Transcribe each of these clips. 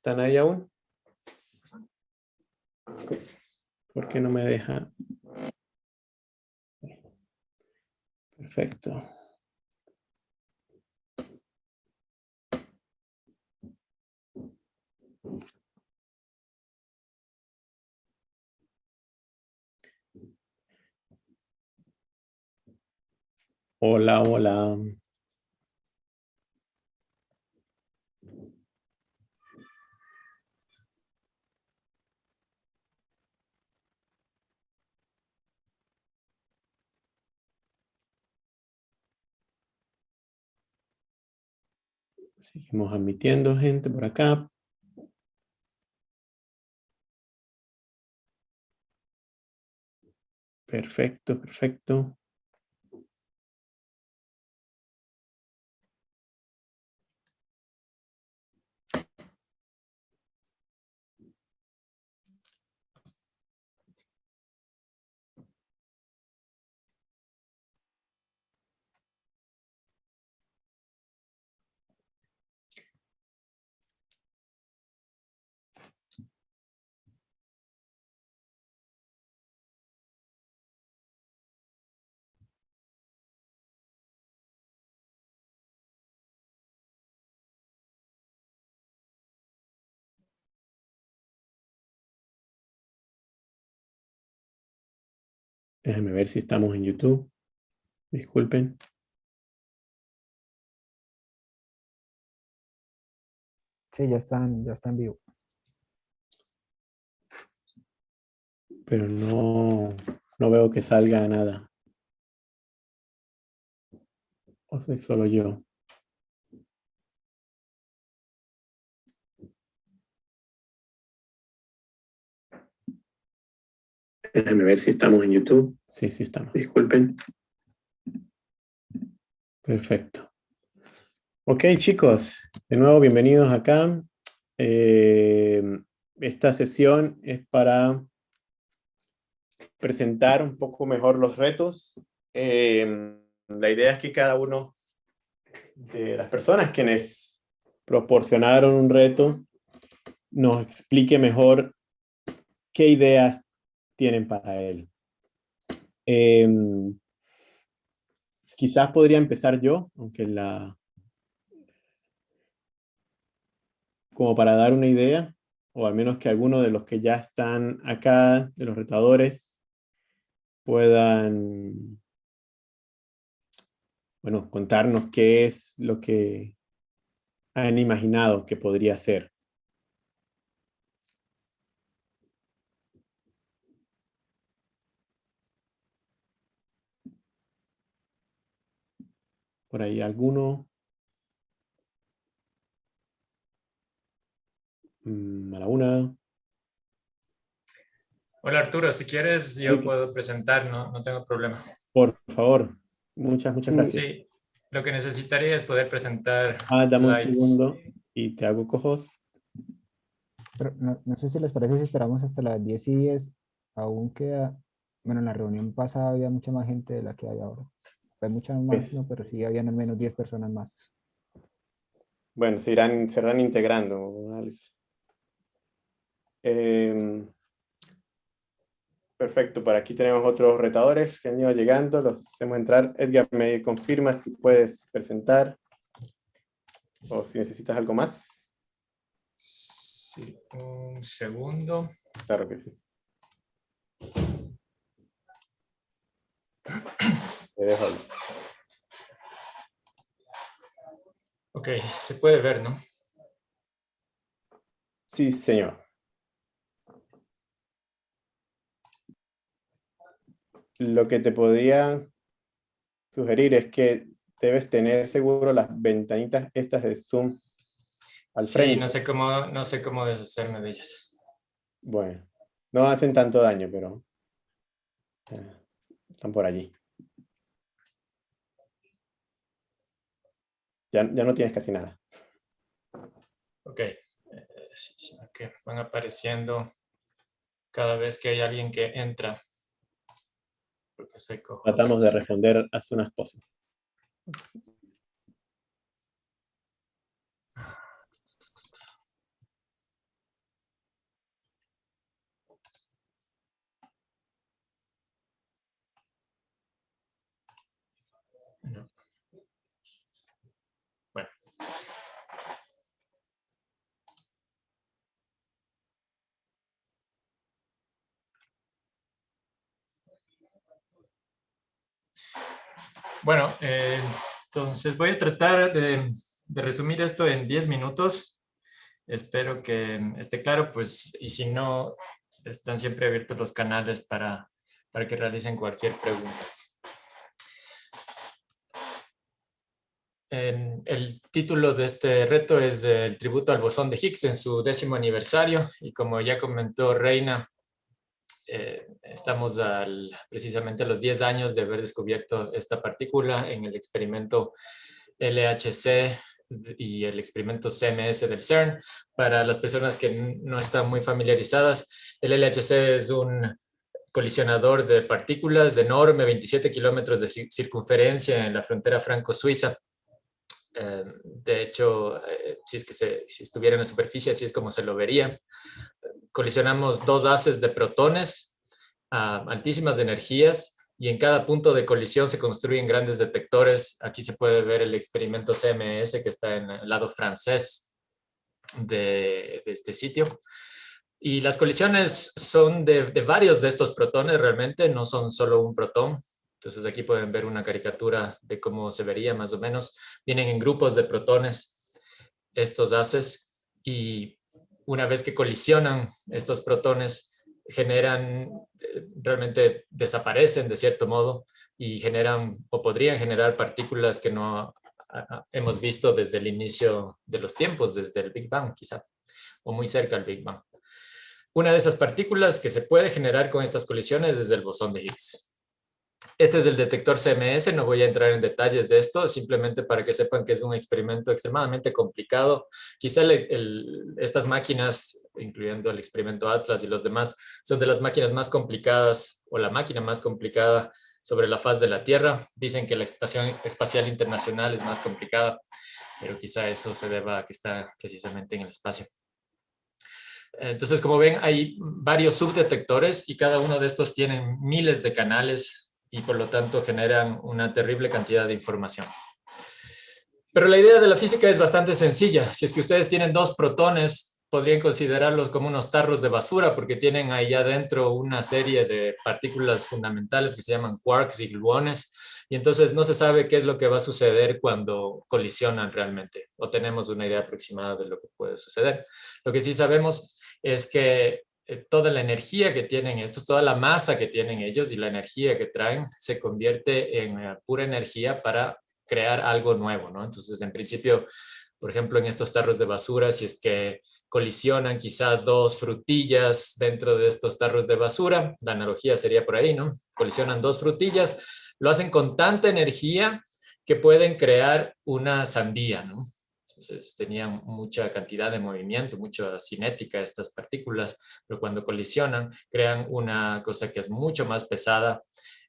¿Están ahí aún? ¿Por qué no me deja? Perfecto. Hola, hola. Seguimos admitiendo gente por acá. Perfecto, perfecto. Déjenme ver si estamos en YouTube. Disculpen. Sí, ya están, ya están vivo. Pero no, no veo que salga nada. ¿O soy solo yo? Déjenme ver si estamos en YouTube. Sí, sí estamos. Disculpen. Perfecto. Ok, chicos. De nuevo, bienvenidos acá. Eh, esta sesión es para presentar un poco mejor los retos. Eh, la idea es que cada uno de las personas quienes proporcionaron un reto nos explique mejor qué ideas tienen para él. Em, quizás podría empezar yo, aunque la... como para dar una idea, o al menos que algunos de los que ya están acá, de los retadores, puedan, bueno, contarnos qué es lo que han imaginado que podría ser. Por ahí alguno. Mm, a la una. Hola Arturo, si quieres yo puedo presentar, no, no tengo problema. Por favor, muchas, muchas gracias. Sí, lo que necesitaría es poder presentar Ah, dame un segundo y te hago cojos. no, no, sé si les parece si esperamos hasta las 10 y 10, aún queda, bueno, en la reunión pasada había mucha más gente de la que hay ahora. Hay muchas más, pues pero sí habían al menos 10 personas más. Bueno, se irán, se irán integrando, Alex. Em, perfecto, por aquí tenemos otros retadores que han ido llegando, los hacemos entrar. Edgar, me confirma si puedes presentar o si necesitas algo más. Sí, un segundo. Claro que sí. Ok, se puede ver, ¿no? Sí, señor. Lo que te podría sugerir es que debes tener seguro las ventanitas estas de Zoom al sí, no sé cómo, no sé cómo deshacerme de ellas. Bueno, no hacen tanto daño, pero eh, están por allí. Ya, no tienes casi nada. Ok. Eh, que van apareciendo cada vez que hay alguien que entra. Tratamos de responder hace unas poses. Bueno. Bueno, eh, entonces voy a tratar de, resumir esto en 10 minutos. Espero que esté claro, pues, y si no, están siempre abiertos los canales para, para que realicen cualquier pregunta. el título de este reto es el tributo al bosón de Higgs en su décimo aniversario y como ya comentó Reina, eh, estamos al, precisamente a los 10 años de haber descubierto esta partícula en el experimento LHC y el experimento CMS del CERN. Para las personas que no están muy familiarizadas, el LHC es un colisionador de partículas enorme, 27 kilómetros de circunferencia en la frontera franco-suiza. Eh, de hecho, eh, si es que si estuviera en la superficie, así es como se lo vería. Colisionamos dos haces de protones a altísimas energías y en cada punto de colisión se construyen grandes detectores. Aquí se puede ver el experimento CMS que está en el lado francés de, este sitio. Y las colisiones son de, de, varios de estos protones realmente, no son solo un protón. Entonces aquí pueden ver una caricatura de cómo se vería más o menos. Vienen en grupos de protones estos haces y una vez que colisionan estos protones generan realmente desaparecen de cierto modo y generan o podrían generar partículas que no hemos visto desde el inicio de los tiempos, desde el Big Bang quizá, o muy cerca del Big Bang. Una de esas partículas que se puede generar con estas colisiones es el bosón de Higgs. Este es el detector CMS, no voy a entrar en detalles de esto, simplemente para que sepan que es un experimento extremadamente complicado. Quizá estas máquinas, incluyendo el experimento Atlas y los demás, son de las máquinas más complicadas o la máquina más complicada sobre la faz de la Tierra. Dicen que la Estación Espacial Internacional es más complicada, pero quizá eso se deba a que está precisamente en el espacio. Entonces, como ven, hay varios subdetectores y cada uno de estos tienen miles de canales y por lo tanto generan una terrible cantidad de información. Pero la idea de la física es bastante sencilla. Si es que ustedes tienen dos protones, podrían considerarlos como unos tarros de basura porque tienen ahí adentro una serie de partículas fundamentales que se llaman quarks y gluones y entonces no se sabe qué es lo que va a suceder cuando colisionan realmente o tenemos una idea aproximada de lo que puede suceder. Lo que sí sabemos es que toda la energía que tienen estos, toda la masa que tienen ellos y la energía que traen se convierte en eh, pura energía para crear algo nuevo, ¿no? Entonces, en principio, por ejemplo, en estos tarros de basura, si es que colisionan quizá dos frutillas dentro de estos tarros de basura, la analogía sería por ahí, ¿no? Colisionan dos frutillas, lo hacen con tanta energía que pueden crear una sandía, ¿no? Entonces tenían mucha cantidad de movimiento, mucha cinética estas partículas, pero cuando colisionan crean una cosa que es mucho más pesada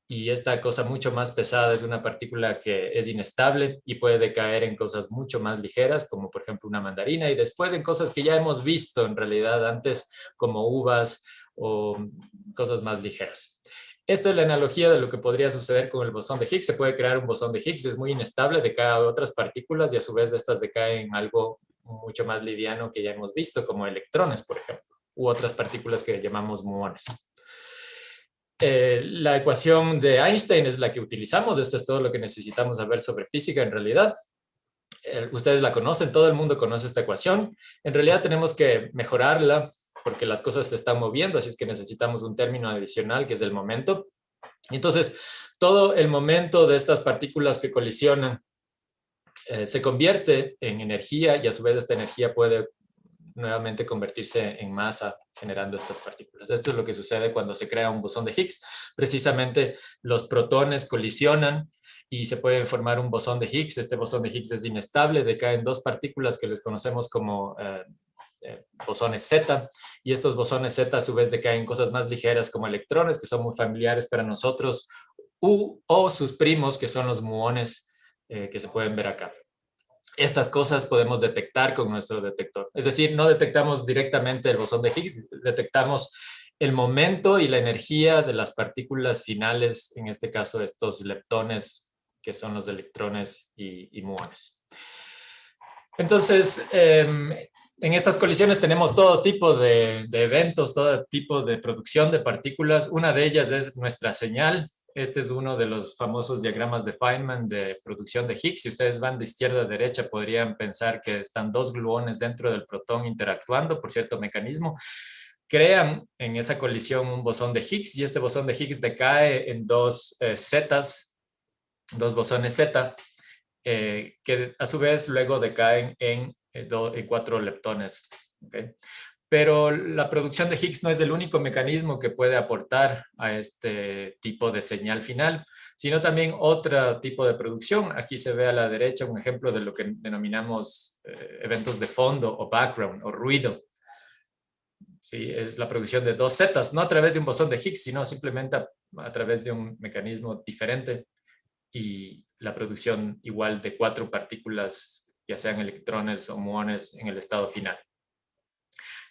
y esta cosa mucho más pesada es una partícula que es inestable y puede decaer en cosas mucho más ligeras, como por ejemplo una mandarina, y después en cosas que ya hemos visto en realidad antes, como uvas o cosas más ligeras. Esta es la analogía de lo que podría suceder con el bosón de Higgs. Se puede crear un bosón de Higgs, es muy inestable, decae a otras partículas y a su vez estas decaen en algo mucho más liviano que ya hemos visto, como electrones, por ejemplo, u otras partículas que llamamos muones. Eh, la ecuación de Einstein es la que utilizamos. Esto es todo lo que necesitamos saber sobre física en realidad. Eh, ustedes la conocen, todo el mundo conoce esta ecuación. En realidad tenemos que mejorarla porque las cosas se están moviendo, así es que necesitamos un término adicional que es el momento. Entonces, todo el momento de estas partículas que colisionan eh, se convierte en energía y a su vez esta energía puede nuevamente convertirse en masa generando estas partículas. Esto es lo que sucede cuando se crea un bosón de Higgs. Precisamente los protones colisionan y se puede formar un bosón de Higgs. Este bosón de Higgs es inestable, decaen dos partículas que les conocemos como eh, eh, bosones Z, y estos bosones Z a su vez decaen cosas más ligeras como electrones, que son muy familiares para nosotros, u, o sus primos, que son los muones eh, que se pueden ver acá. Estas cosas podemos detectar con nuestro detector. Es decir, no detectamos directamente el bosón de Higgs, detectamos el momento y la energía de las partículas finales, en este caso estos leptones que son los electrones y, muones. Entonces, em, en estas colisiones tenemos todo tipo de, eventos, todo tipo de producción de partículas. Una de ellas es nuestra señal. Este es uno de los famosos diagramas de Feynman de producción de Higgs. Si ustedes van de izquierda a derecha, podrían pensar que están dos gluones dentro del protón interactuando por cierto mecanismo. Crean en esa colisión un bosón de Higgs y este bosón de Higgs decae en dos eh, zetas, dos bosones Z, eh, que a su vez luego decaen en en cuatro leptones. Pero la producción de Higgs no es el único mecanismo que puede aportar a este tipo de señal final, sino también otro tipo de producción. Aquí se ve a la derecha un ejemplo de lo que denominamos eh, eventos de fondo o background o ruido. Sí, es la producción de dos zetas, no a través de un bosón de Higgs, sino simplemente a través de un mecanismo diferente y la producción igual de cuatro partículas ya sean electrones o muones en el estado final.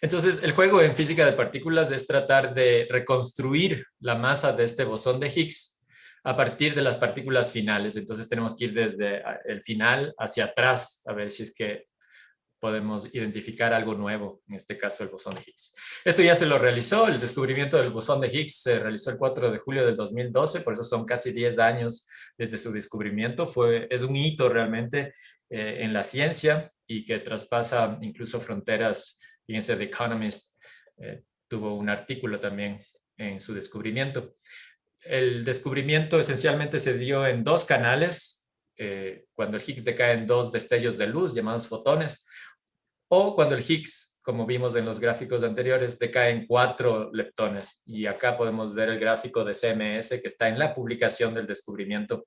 Entonces, el juego en física de partículas es tratar de reconstruir la masa de este bosón de Higgs a partir de las partículas finales. Entonces, tenemos que ir desde el final hacia atrás a ver si es que podemos identificar algo nuevo, en este caso el bosón de Higgs. Esto ya se lo realizó, el descubrimiento del bosón de Higgs se realizó el 4 de julio del 2012, por eso son casi 10 años desde su descubrimiento. Fue, es un hito realmente eh, en la ciencia y que traspasa incluso fronteras. Fíjense, The Economist eh, tuvo un artículo también en su descubrimiento. El descubrimiento esencialmente se dio en dos canales, eh, cuando el Higgs decae en dos destellos de luz llamados fotones, o cuando el Higgs, como vimos en los gráficos anteriores, decae en cuatro leptones. Y acá podemos ver el gráfico de CMS que está en la publicación del descubrimiento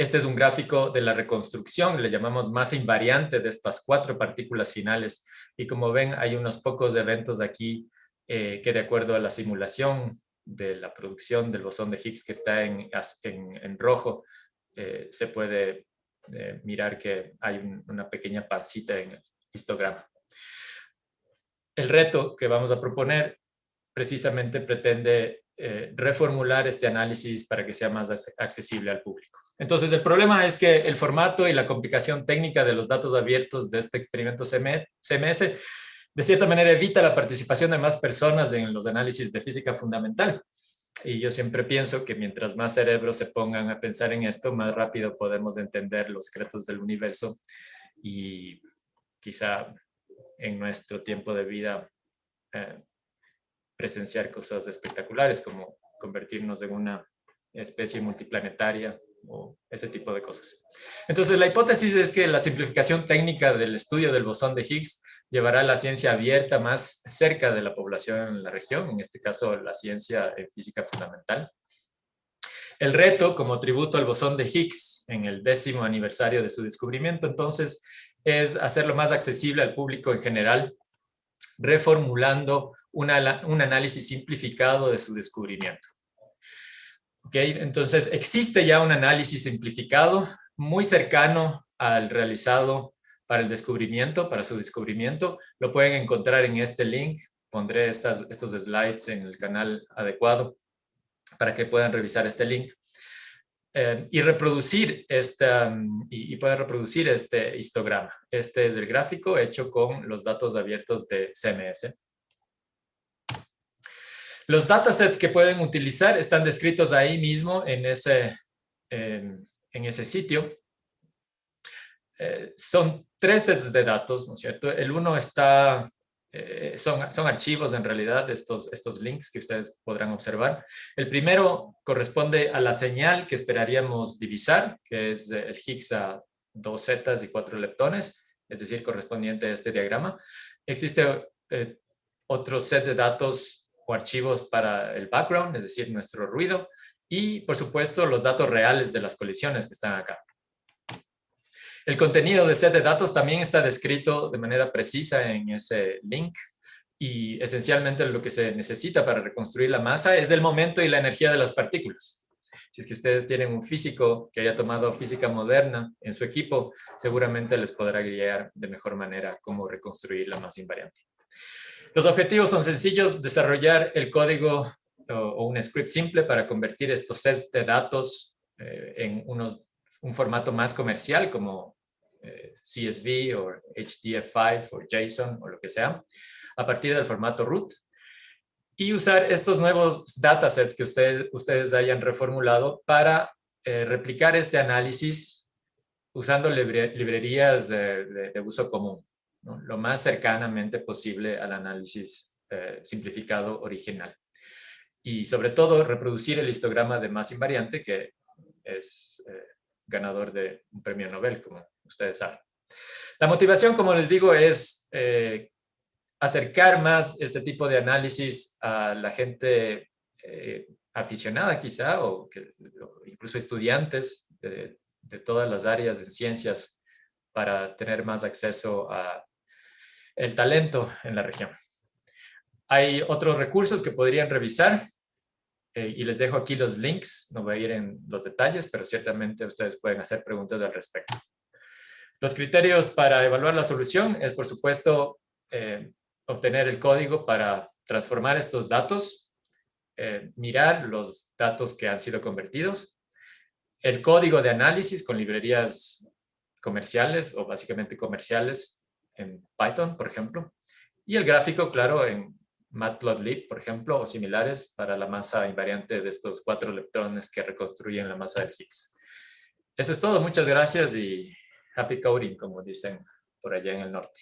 este es un gráfico de la reconstrucción, le llamamos masa invariante de estas cuatro partículas finales. Y como ven, hay unos pocos eventos aquí eh, que de acuerdo a la simulación de la producción del bosón de Higgs que está en, en, rojo, eh, se puede eh, mirar que hay una pequeña pancita en el histograma. El reto que vamos a proponer precisamente pretende reformular este análisis para que sea más accesible al público. Entonces, el problema es que el formato y la complicación técnica de los datos abiertos de este experimento CMS de cierta manera evita la participación de más personas en los análisis de física fundamental. Y yo siempre pienso que mientras más cerebros se pongan a pensar en esto, más rápido podemos entender los secretos del universo y quizá en nuestro tiempo de vida eh, presenciar cosas espectaculares como convertirnos en una especie multiplanetaria o ese tipo de cosas. Entonces, la hipótesis es que la simplificación técnica del estudio del bosón de Higgs llevará la ciencia abierta más cerca de la población en la región, en este caso la ciencia en física fundamental. El reto, como tributo al bosón de Higgs en el décimo aniversario de su descubrimiento, entonces, es hacerlo más accesible al público en general, reformulando un análisis simplificado de su descubrimiento. Okay, entonces, existe ya un análisis simplificado muy cercano al realizado para el descubrimiento, para su descubrimiento. Lo pueden encontrar en este link. Pondré estos slides en el canal adecuado para que puedan revisar este link. Eh, y reproducir esta, y, y reproducir este histograma. Este es el gráfico hecho con los datos abiertos de CMS. Los datasets que pueden utilizar están descritos ahí mismo en ese, en ese sitio. Eh, son tres sets de datos, ¿no es cierto? El uno está, eh, son, son archivos en realidad, estos, estos links que ustedes podrán observar. El primero corresponde a la señal que esperaríamos divisar, que es el Higgs a dos zetas y cuatro leptones, es decir, correspondiente a este diagrama. Existe eh, otro set de datos archivos para el background, es decir, nuestro ruido, y por supuesto los datos reales de las colisiones que están acá. El contenido de set de datos también está descrito de manera precisa en ese link y esencialmente lo que se necesita para reconstruir la masa es el momento y la energía de las partículas. Si es que ustedes tienen un físico que haya tomado física moderna en su equipo, seguramente les podrá guiar de mejor manera cómo reconstruir la masa invariante. Los objetivos son sencillos, desarrollar el código o, un script simple para convertir estos sets de datos eh, en unos, un formato más comercial como eh, CSV o HDF5 o JSON o lo que sea, a partir del formato root. Y usar estos nuevos datasets que ustedes hayan reformulado para eh, replicar este análisis usando librerías de, uso común, lo más cercanamente posible al análisis simplificado original. Y sobre todo reproducir el histograma de más invariante que es ganador de un premio Nobel, como ustedes saben. La motivación, como les digo, es eh, acercar más este tipo de análisis a la gente eh, aficionada quizá, o, que, incluso estudiantes de, todas las áreas de ciencias para tener más acceso a el talento en la región. Hay otros recursos que podrían revisar eh, y les dejo aquí los links, no voy a ir en los detalles, pero ciertamente ustedes pueden hacer preguntas al respecto. Los criterios para evaluar la solución es, por supuesto, eh, obtener el código para transformar estos datos, eh, mirar los datos que han sido convertidos, el código de análisis con librerías comerciales o básicamente comerciales en Python, por ejemplo, y el gráfico, claro, en Matplotlib, por ejemplo, o similares para la masa invariante de estos cuatro electrones que reconstruyen la masa del Higgs. Eso es todo, muchas gracias y happy coding, como dicen por allá en el norte.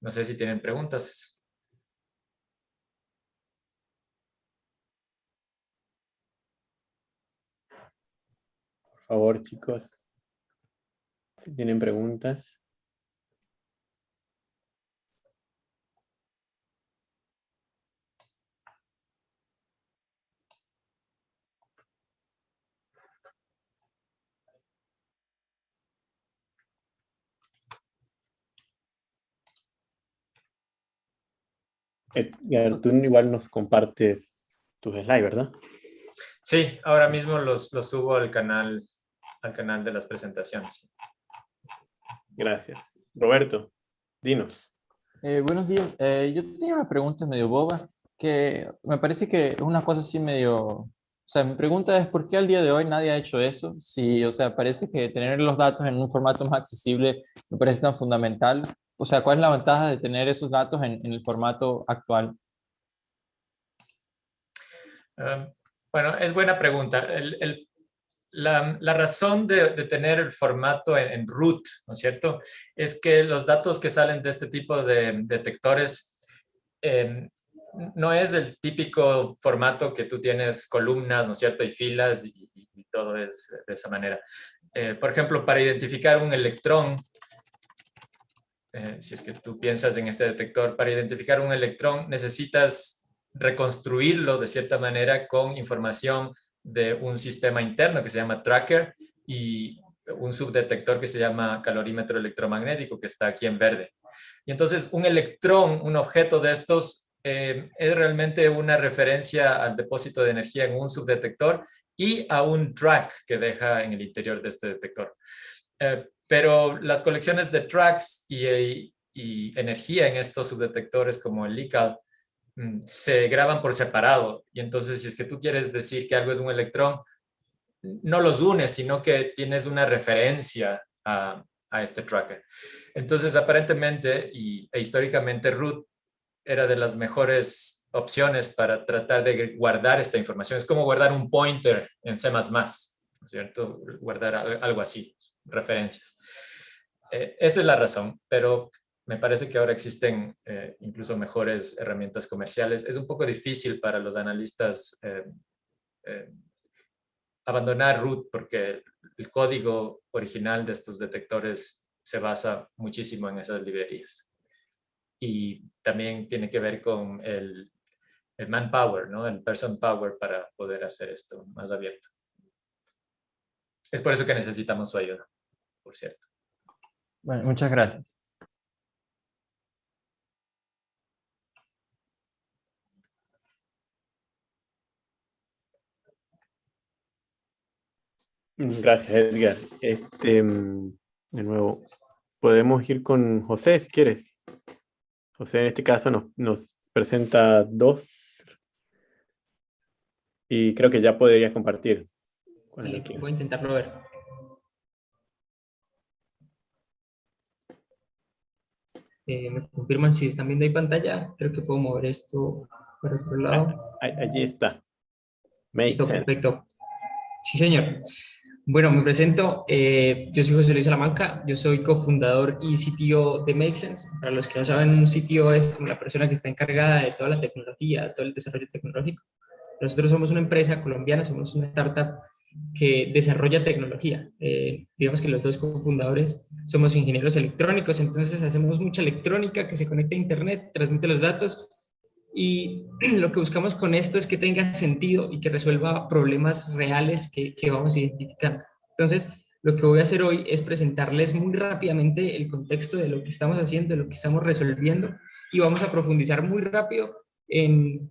No sé si tienen preguntas. Por favor, chicos, si tienen preguntas. Tú igual nos compartes tus slides, ¿verdad? Sí, ahora mismo los, los, subo al canal, al canal de las presentaciones. Gracias. Roberto, dinos. Eh, buenos días. Eh, yo tenía una pregunta medio boba, que me parece que es una cosa así medio... O sea, mi pregunta es, ¿por qué al día de hoy nadie ha hecho eso? Si, o sea, parece que tener los datos en un formato más accesible me parece tan fundamental o sea, ¿cuál es la ventaja de tener esos datos en, el formato actual? Ah, bueno, es buena pregunta. la, razón de, tener el formato en, root, ¿no es cierto? Es que los datos que salen de este tipo de detectores em, no es el típico formato que tú tienes columnas, ¿no es cierto? Y filas y, todo es de esa manera. Eh, por ejemplo, para identificar un electrón, eh, si es que tú piensas en este detector, para identificar un electrón necesitas reconstruirlo de cierta manera con información de un sistema interno que se llama tracker y un subdetector que se llama calorímetro electromagnético que está aquí en verde. Y entonces un electrón, un objeto de estos, eh, es realmente una referencia al depósito de energía en un subdetector y a un track que deja en el interior de este detector. Eh, pero las colecciones de tracks y, energía en estos subdetectores como el LICAL mm, se graban por separado. Y entonces si es que tú quieres decir que algo es un electrón, no los unes, sino que tienes una referencia a, este tracker. Entonces aparentemente y, e históricamente root era de las mejores opciones para tratar de guardar esta información. Es como guardar un pointer en C++, ¿no es cierto? Guardar algo así, referencias. Eh, esa es la razón, pero me parece que ahora existen eh, incluso mejores herramientas comerciales. Es un poco difícil para los analistas eh, abandonar root porque el código original de estos detectores se basa muchísimo en esas librerías. Y también tiene que ver con el, el manpower, ¿no? el person power para poder hacer esto más abierto. Es por eso que necesitamos su ayuda, por cierto. Bueno, muchas gracias. Gracias, Edgar. Este, mm, de nuevo, podemos ir con José, si quieres. José, en este caso, nos, nos presenta dos. Y creo que ya podrías compartir. voy a intentarlo ver. Eh, me confirman si están viendo ahí pantalla. Creo que puedo mover esto para otro lado. allí está. Listo, perfecto. Sí, señor. Bueno, me presento. Eh, yo soy José Luis Salamanca. Yo soy cofundador y sitio de Make Sense. Para los que no saben, un sitio es como la persona que está encargada de toda la tecnología, todo el desarrollo tecnológico. Nosotros somos una empresa colombiana, somos una startup que desarrolla tecnología. Eh, digamos que los dos cofundadores somos ingenieros electrónicos, entonces hacemos mucha electrónica que se conecta a internet, transmite los datos y lo que buscamos con esto es que tenga sentido y que resuelva problemas reales que, que vamos identificando. Entonces, lo que voy a hacer hoy es presentarles muy rápidamente el contexto de lo que estamos haciendo, de lo que estamos resolviendo y vamos a profundizar muy rápido en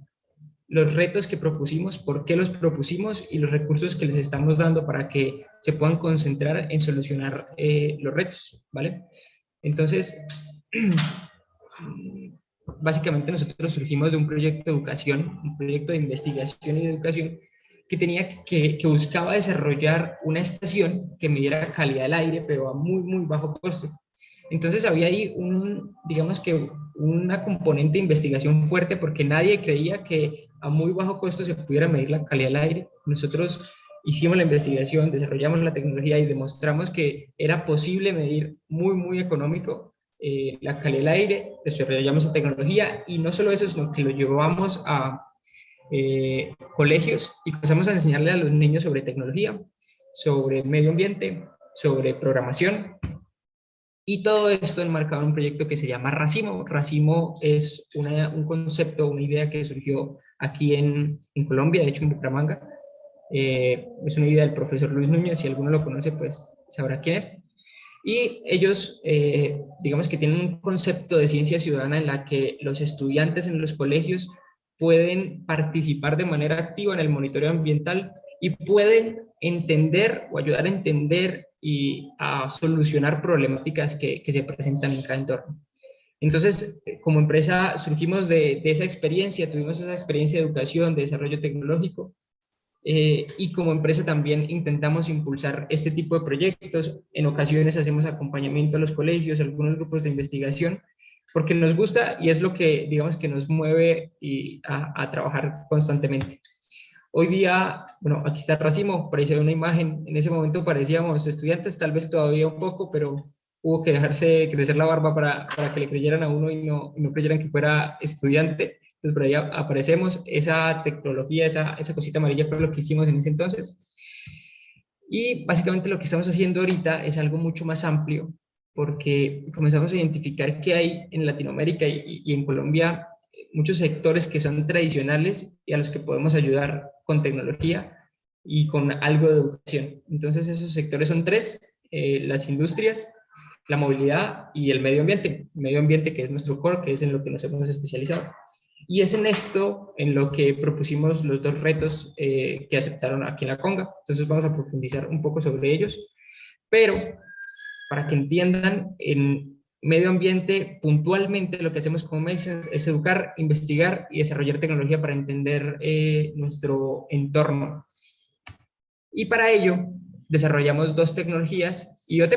los retos que propusimos, por qué los propusimos y los recursos que les estamos dando para que se puedan concentrar en solucionar eh, los retos, ¿vale? Entonces, básicamente nosotros surgimos de un proyecto de educación, un proyecto de investigación y educación que, tenía, que, que buscaba desarrollar una estación que midiera calidad del aire, pero a muy, muy bajo costo. Entonces había ahí un, digamos que una componente de investigación fuerte porque nadie creía que a muy bajo costo se pudiera medir la calidad del aire. Nosotros hicimos la investigación, desarrollamos la tecnología y demostramos que era posible medir muy, muy económico eh, la calidad del aire, desarrollamos la tecnología y no solo eso, sino que lo llevamos a eh, colegios y comenzamos a enseñarle a los niños sobre tecnología, sobre medio ambiente, sobre programación y todo esto enmarcado en un proyecto que se llama Racimo. Racimo es un concepto, una idea que surgió aquí en, Colombia, de hecho en Bucaramanga. Eh, es una idea del profesor Luis Núñez, si alguno lo conoce, pues sabrá quién es. Y ellos, eh, digamos que tienen un concepto de ciencia ciudadana en la que los estudiantes en los colegios pueden participar de manera activa en el monitoreo ambiental y pueden entender o ayudar a entender y a solucionar problemáticas que, que se presentan en cada entorno. Entonces, como empresa surgimos de, de, esa experiencia, tuvimos esa experiencia de educación, de desarrollo tecnológico, eh, y como empresa también intentamos impulsar este tipo de proyectos. En ocasiones hacemos acompañamiento a los colegios, a algunos grupos de investigación, porque nos gusta y es lo que, digamos, que nos mueve y a, a trabajar constantemente. Hoy día, bueno, aquí está Racimo, parece una imagen, en ese momento parecíamos estudiantes, tal vez todavía un poco, pero hubo que dejarse crecer la barba para, para que le creyeran a uno y no, y no creyeran que fuera estudiante. Entonces por ahí aparecemos, esa tecnología, esa, esa cosita amarilla fue lo que hicimos en ese entonces. Y básicamente lo que estamos haciendo ahorita es algo mucho más amplio, porque comenzamos a identificar que hay en Latinoamérica y, y en Colombia muchos sectores que son tradicionales y a los que podemos ayudar con tecnología y con algo de educación. Entonces esos sectores son tres, eh, las industrias, la movilidad y el medio ambiente. medio ambiente que es nuestro core, que es en lo que nos hemos especializado. Y es en esto en lo que propusimos los dos retos eh, que aceptaron aquí en la Conga. Entonces vamos a profundizar un poco sobre ellos. Pero para que entiendan, en medio ambiente, puntualmente lo que hacemos como Mexens es educar, investigar y desarrollar tecnología para entender eh, nuestro entorno. Y para ello desarrollamos dos tecnologías IoT.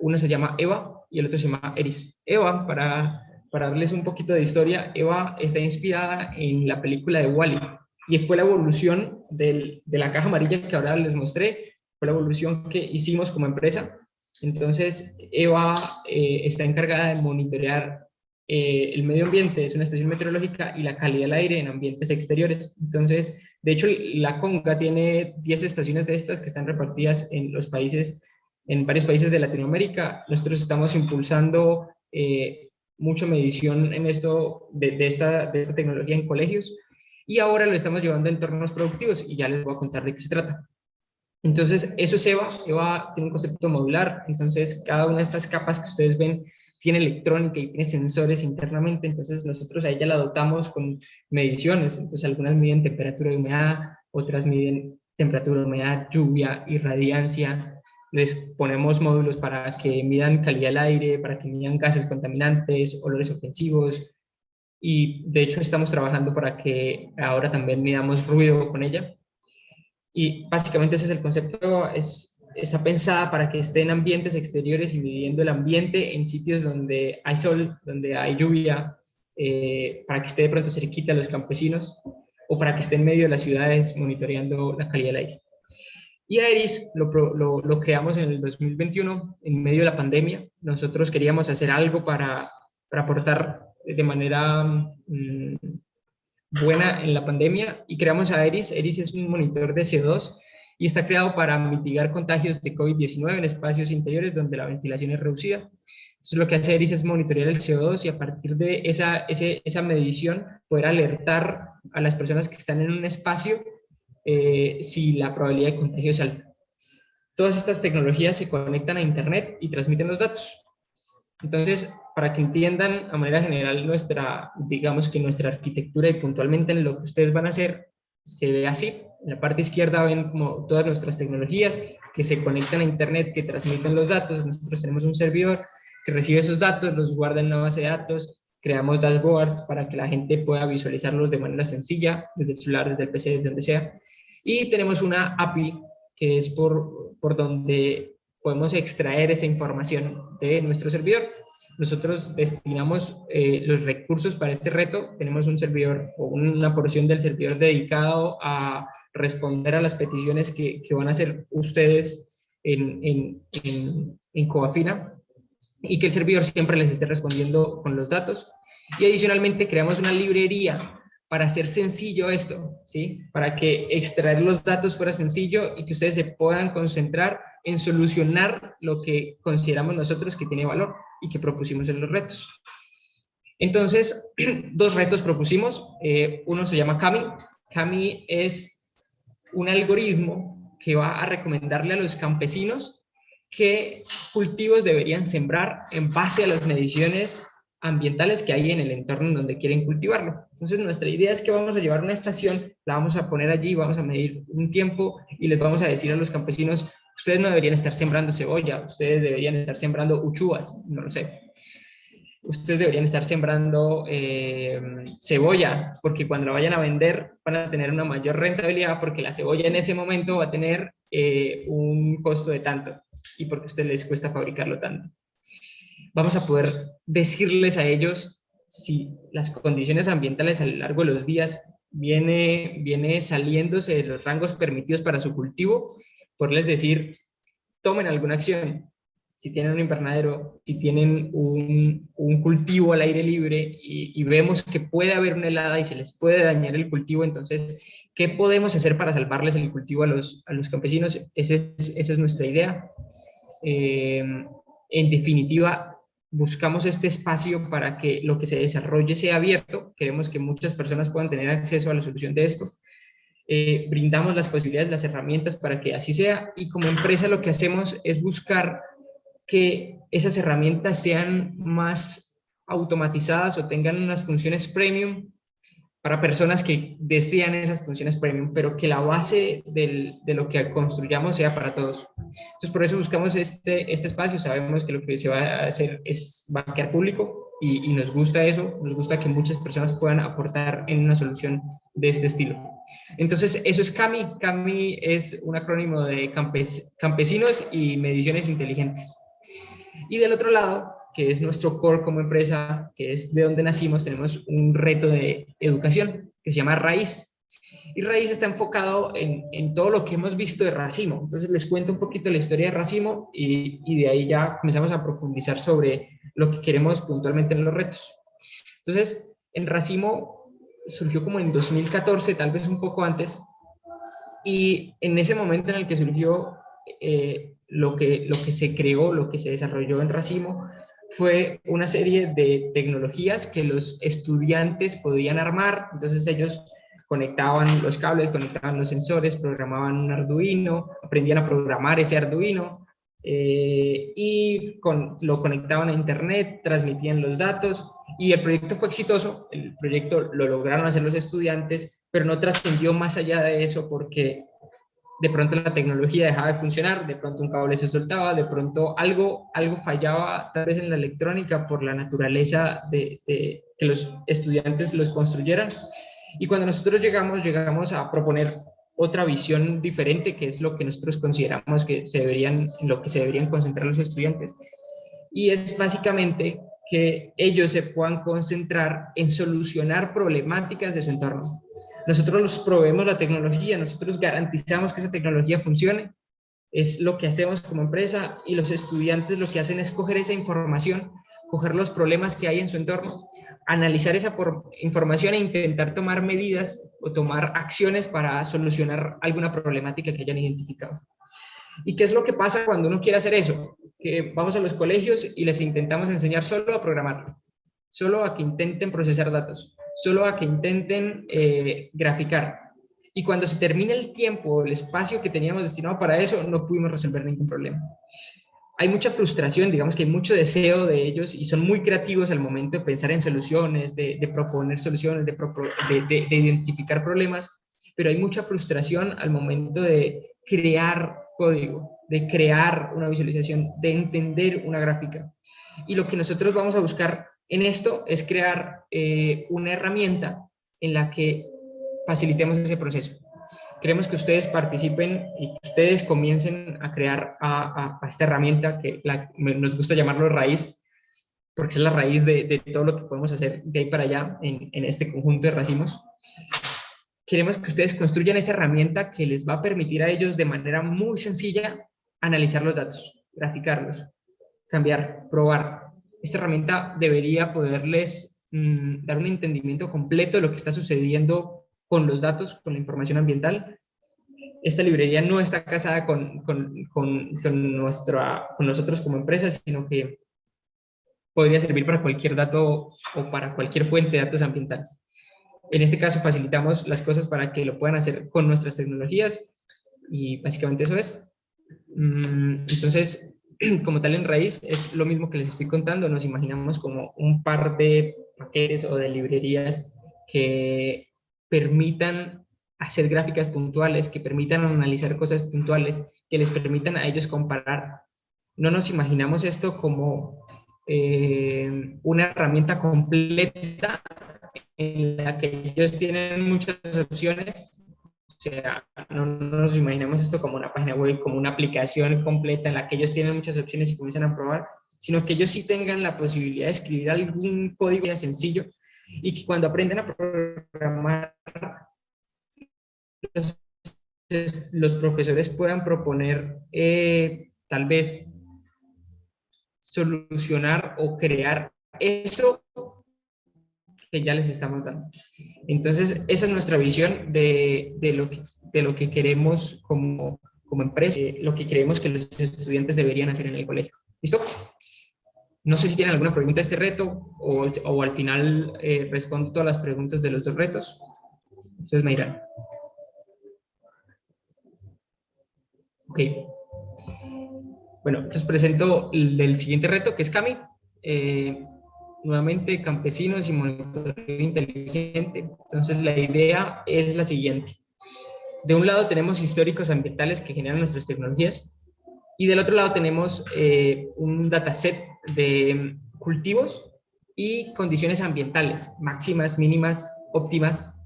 Una se llama EVA y el otro se llama ERIS. EVA, para, para darles un poquito de historia, EVA está inspirada en la película de Wally -E, y fue la evolución del, de la caja amarilla que ahora les mostré, fue la evolución que hicimos como empresa entonces, EVA eh, está encargada de monitorear eh, el medio ambiente, es una estación meteorológica, y la calidad del aire en ambientes exteriores. Entonces, de hecho, la Conga tiene 10 estaciones de estas que están repartidas en los países, en varios países de Latinoamérica. Nosotros estamos impulsando eh, mucha medición en esto, de, esta, de esta tecnología en colegios, y ahora lo estamos llevando a entornos productivos, y ya les voy a contar de qué se trata. Entonces, eso es EVA. EVA tiene un concepto modular. Entonces, cada una de estas capas que ustedes ven tiene electrónica y tiene sensores internamente. Entonces, nosotros a ella la dotamos con mediciones. Entonces, algunas miden temperatura de humedad, otras miden temperatura, humedad, lluvia y radiancia. Les ponemos módulos para que midan calidad del aire, para que midan gases contaminantes, olores ofensivos. Y de hecho estamos trabajando para que ahora también midamos ruido con ella Y básicamente ese es el concepto, es, está pensada para que esté en ambientes exteriores y midiendo el ambiente en sitios donde hay sol, donde hay lluvia, eh, para que esté de pronto cerquita a los campesinos o para que esté en medio de las ciudades monitoreando la calidad del aire. Y Aeris lo, lo, lo, creamos en el 2021, en medio de la pandemia. Nosotros queríamos hacer algo para, para aportar de manera mm, buena en la pandemia y creamos a Aeris. Aeris es un monitor de CO2 y está creado para mitigar contagios de COVID-19 en espacios interiores donde la ventilación es reducida. Entonces lo que hace Aeris es monitorear el CO2 y a partir de esa, esa medición poder alertar a las personas que están en un espacio eh, si la probabilidad de contagio es alta. Todas estas tecnologías se conectan a internet y transmiten los datos. Entonces, para que entiendan a manera general nuestra, digamos que nuestra arquitectura y puntualmente en lo que ustedes van a hacer, se ve así. En la parte izquierda ven como todas nuestras tecnologías que se conectan a internet, que transmiten los datos. Nosotros tenemos un servidor que recibe esos datos, los guarda en una base de datos, creamos dashboards para que la gente pueda visualizarlos de manera sencilla, desde el celular, desde el PC, desde donde sea. Y tenemos una API que es por, por donde podemos extraer esa información de nuestro servidor. Nosotros destinamos eh, los recursos para este reto. Tenemos un servidor o una porción del servidor dedicado a responder a las peticiones que, que van a hacer ustedes en, en, en, en Coafina y que el servidor siempre les esté respondiendo con los datos. Y adicionalmente creamos una librería para hacer sencillo esto, ¿sí? Para que extraer los datos fuera sencillo y que ustedes se puedan concentrar en solucionar lo que consideramos nosotros que tiene valor y que propusimos en los retos. Entonces, dos retos propusimos. Eh, uno se llama Kami. Kami es un algoritmo que va a recomendarle a los campesinos qué cultivos deberían sembrar en base a las mediciones ambientales que hay en el entorno donde quieren cultivarlo. Entonces nuestra idea es que vamos a llevar una estación, la vamos a poner allí, vamos a medir un tiempo y les vamos a decir a los campesinos, ustedes no deberían estar sembrando cebolla, ustedes deberían estar sembrando uchuvas, no lo sé. Ustedes deberían estar sembrando eh, cebolla, porque cuando la vayan a vender van a tener una mayor rentabilidad, porque la cebolla en ese momento va a tener eh, un costo de tanto, y porque a ustedes les cuesta fabricarlo tanto vamos a poder decirles a ellos si las condiciones ambientales a lo largo de los días viene, viene saliéndose de los rangos permitidos para su cultivo, poderles decir, tomen alguna acción. Si tienen un invernadero, si tienen un, cultivo al aire libre y, vemos que puede haber una helada y se les puede dañar el cultivo, entonces, ¿qué podemos hacer para salvarles el cultivo a los, a los campesinos? Esa es, esa es nuestra idea. Eh, en definitiva, buscamos este espacio para que lo que se desarrolle sea abierto, queremos que muchas personas puedan tener acceso a la solución de esto, eh, brindamos las posibilidades, las herramientas para que así sea y como empresa lo que hacemos es buscar que esas herramientas sean más automatizadas o tengan unas funciones premium para personas que desean esas funciones premium, pero que la base del, de lo que construyamos sea para todos. Entonces, por eso buscamos este, este espacio. Sabemos que lo que se va a hacer es va a quedar público y, y, nos gusta eso. Nos gusta que muchas personas puedan aportar en una solución de este estilo. Entonces, eso es CAMI. CAMI es un acrónimo de campes, campesinos y mediciones inteligentes. Y del otro lado, que es nuestro core como empresa, que es de donde nacimos, tenemos un reto de educación que se llama Raíz. Y Raíz está enfocado en, en todo lo que hemos visto de Racimo. Entonces les cuento un poquito la historia de Racimo y, y de ahí ya comenzamos a profundizar sobre lo que queremos puntualmente en los retos. Entonces, en Racimo surgió como en 2014, tal vez un poco antes, y en ese momento en el que surgió eh, lo, que, lo que se creó, lo que se desarrolló en Racimo, fue una serie de tecnologías que los estudiantes podían armar, entonces ellos conectaban los cables, conectaban los sensores, programaban un Arduino, aprendían a programar ese Arduino eh, y con, lo conectaban a internet, transmitían los datos y el proyecto fue exitoso, el proyecto lo lograron hacer los estudiantes, pero no trascendió más allá de eso porque de pronto la tecnología dejaba de funcionar, de pronto un cable se soltaba, de pronto algo, algo fallaba tal vez en la electrónica por la naturaleza de, de que los estudiantes los construyeran. Y cuando nosotros llegamos, llegamos a proponer otra visión diferente, que es lo que nosotros consideramos que se deberían, lo que se deberían concentrar los estudiantes. Y es básicamente que ellos se puedan concentrar en solucionar problemáticas de su entorno. Nosotros los proveemos la tecnología, nosotros garantizamos que esa tecnología funcione, es lo que hacemos como empresa y los estudiantes lo que hacen es coger esa información, coger los problemas que hay en su entorno, analizar esa información e intentar tomar medidas o tomar acciones para solucionar alguna problemática que hayan identificado. ¿Y qué es lo que pasa cuando uno quiere hacer eso? Que vamos a los colegios y les intentamos enseñar solo a programar, solo a que intenten procesar datos, solo a que intenten eh, graficar. Y cuando se termina el tiempo, el espacio que teníamos destinado para eso, no pudimos resolver ningún problema. Hay mucha frustración, digamos que hay mucho deseo de ellos y son muy creativos al momento de pensar en soluciones, de, proponer soluciones, de, de, de identificar problemas, pero hay mucha frustración al momento de crear código, de crear una visualización, de entender una gráfica. Y lo que nosotros vamos a buscar en esto es crear eh, una herramienta en la que facilitemos ese proceso. Queremos que ustedes participen y que ustedes comiencen a crear a, esta herramienta que nos gusta llamarlo raíz, porque es la raíz de, todo lo que podemos hacer de ahí para allá en, en este conjunto de racimos queremos que ustedes construyan esa herramienta que les va a permitir a ellos de manera muy sencilla analizar los datos, graficarlos, cambiar, probar. Esta herramienta debería poderles mm, dar un entendimiento completo de lo que está sucediendo con los datos, con la información ambiental. Esta librería no está casada con, con, con, nuestra, con nosotros como empresa, sino que podría servir para cualquier dato o para cualquier fuente de datos ambientales. En este caso facilitamos las cosas para que lo puedan hacer con nuestras tecnologías y básicamente eso es. Mm, entonces, como tal en raíz, es lo mismo que les estoy contando, nos imaginamos como un par de paquetes o de librerías que permitan hacer gráficas puntuales, que permitan analizar cosas puntuales, que les permitan a ellos comparar. No nos imaginamos esto como eh, una herramienta completa en la que ellos tienen muchas opciones. O sea, no, nos imaginemos esto como una página web, como una aplicación completa en la que ellos tienen muchas opciones y comienzan a probar, sino que ellos sí tengan la posibilidad de escribir algún código sencillo y que cuando aprenden a programar, los, profesores puedan proponer eh, tal vez solucionar o crear eso que ya les estamos dando. Entonces, esa es nuestra visión de, de lo, que, de lo que queremos como, como empresa, lo que creemos que los estudiantes deberían hacer en el colegio. ¿Listo? No sé si tienen alguna pregunta de este reto o, al final eh, respondo todas las preguntas de los dos retos. Ustedes me dirán. Ok. Bueno, entonces presento el, el siguiente reto que es Cami. Eh, nuevamente campesinos y monitoreo inteligente. Entonces la idea es la siguiente. De un lado tenemos históricos ambientales que generan nuestras tecnologías y del otro lado tenemos eh, un dataset de cultivos y condiciones ambientales, máximas, mínimas, óptimas.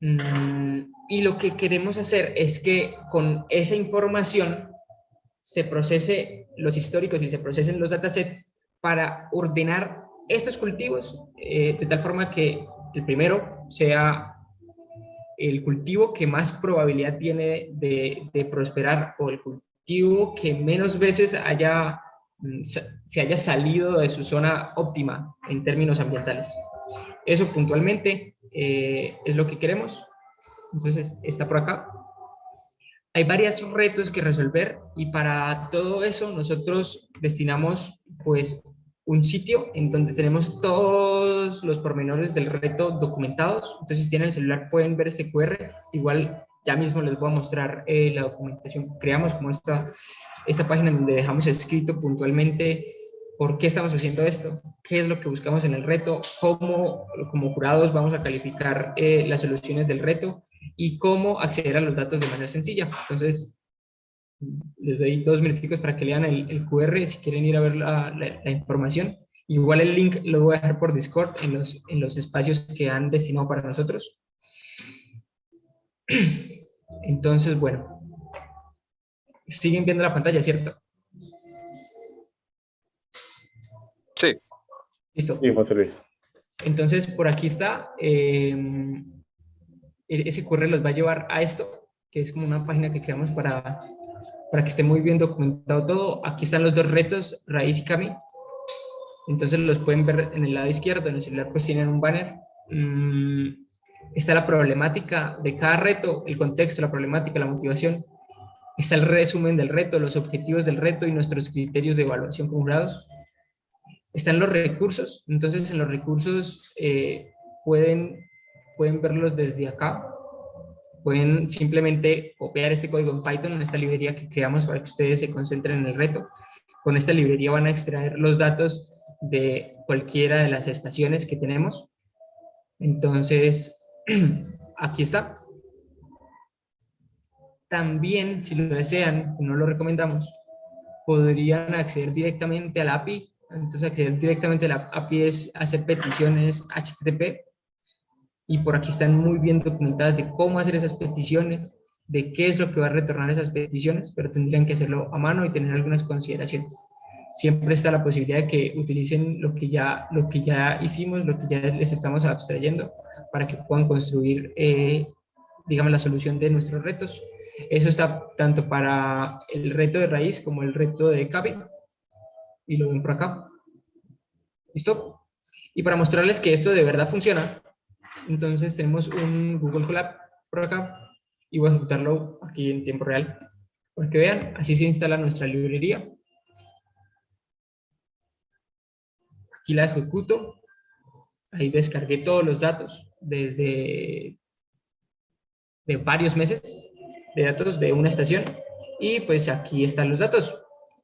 Mm, y lo que queremos hacer es que con esa información se procese los históricos y se procesen los datasets para ordenar estos cultivos eh, de tal forma que el primero sea el cultivo que más probabilidad tiene de, prosperar o el cultivo que menos veces haya, se haya salido de su zona óptima en términos ambientales. Eso puntualmente eh, es lo que queremos. Entonces está por acá. Hay varios retos que resolver y para todo eso nosotros destinamos pues un sitio en donde tenemos todos los pormenores del reto documentados. Entonces, si tienen el celular pueden ver este QR. Igual ya mismo les voy a mostrar eh, la documentación que creamos, como esta, esta página donde dejamos escrito puntualmente por qué estamos haciendo esto, qué es lo que buscamos en el reto, cómo como jurados vamos a calificar eh, las soluciones del reto y cómo acceder a los datos de manera sencilla. Entonces, les doy dos minutos para que lean el, QR si quieren ir a ver la, información. Igual el link lo voy a dejar por Discord en los, en los espacios que han destinado para nosotros. Entonces, bueno, siguen viendo la pantalla, ¿cierto? Sí. Listo. Sí, José Luis. Entonces, por aquí está. eh, ese QR los va a llevar a esto, que es como una página que creamos para, para que esté muy bien documentado todo. Aquí están los dos retos, Raíz y Cami. Entonces los pueden ver en el lado izquierdo, en el celular pues tienen un banner. Mm, está la problemática de cada reto, el contexto, la problemática, la motivación. Está el resumen del reto, los objetivos del reto y nuestros criterios de evaluación con jurados. Están los recursos, entonces en los recursos eh, pueden, pueden verlos desde acá. Pueden simplemente copiar este código en Python, en esta librería que creamos para que ustedes se concentren en el reto. Con esta librería van a extraer los datos de cualquiera de las estaciones que tenemos. Entonces, aquí está. También, si lo desean, no lo recomendamos, podrían acceder directamente a la API. Entonces, acceder directamente a la API es hacer peticiones HTTP. Y por aquí están muy bien documentadas de cómo hacer esas peticiones, de qué es lo que va a retornar esas peticiones, pero tendrían que hacerlo a mano y tener algunas consideraciones siempre está la posibilidad de que utilicen lo que ya, lo que ya hicimos, lo que ya les estamos abstrayendo, para que puedan construir, eh, digamos, la solución de nuestros retos. Eso está tanto para el reto de raíz como el reto de cabe. Y lo ven por acá. ¿Listo? Y para mostrarles que esto de verdad funciona, entonces tenemos un Google Colab por acá y voy a ejecutarlo aquí en tiempo real. Para que vean, así se instala nuestra librería. Aquí la ejecuto. Ahí descargué todos los datos desde de varios meses de datos de una estación. Y pues aquí están los datos.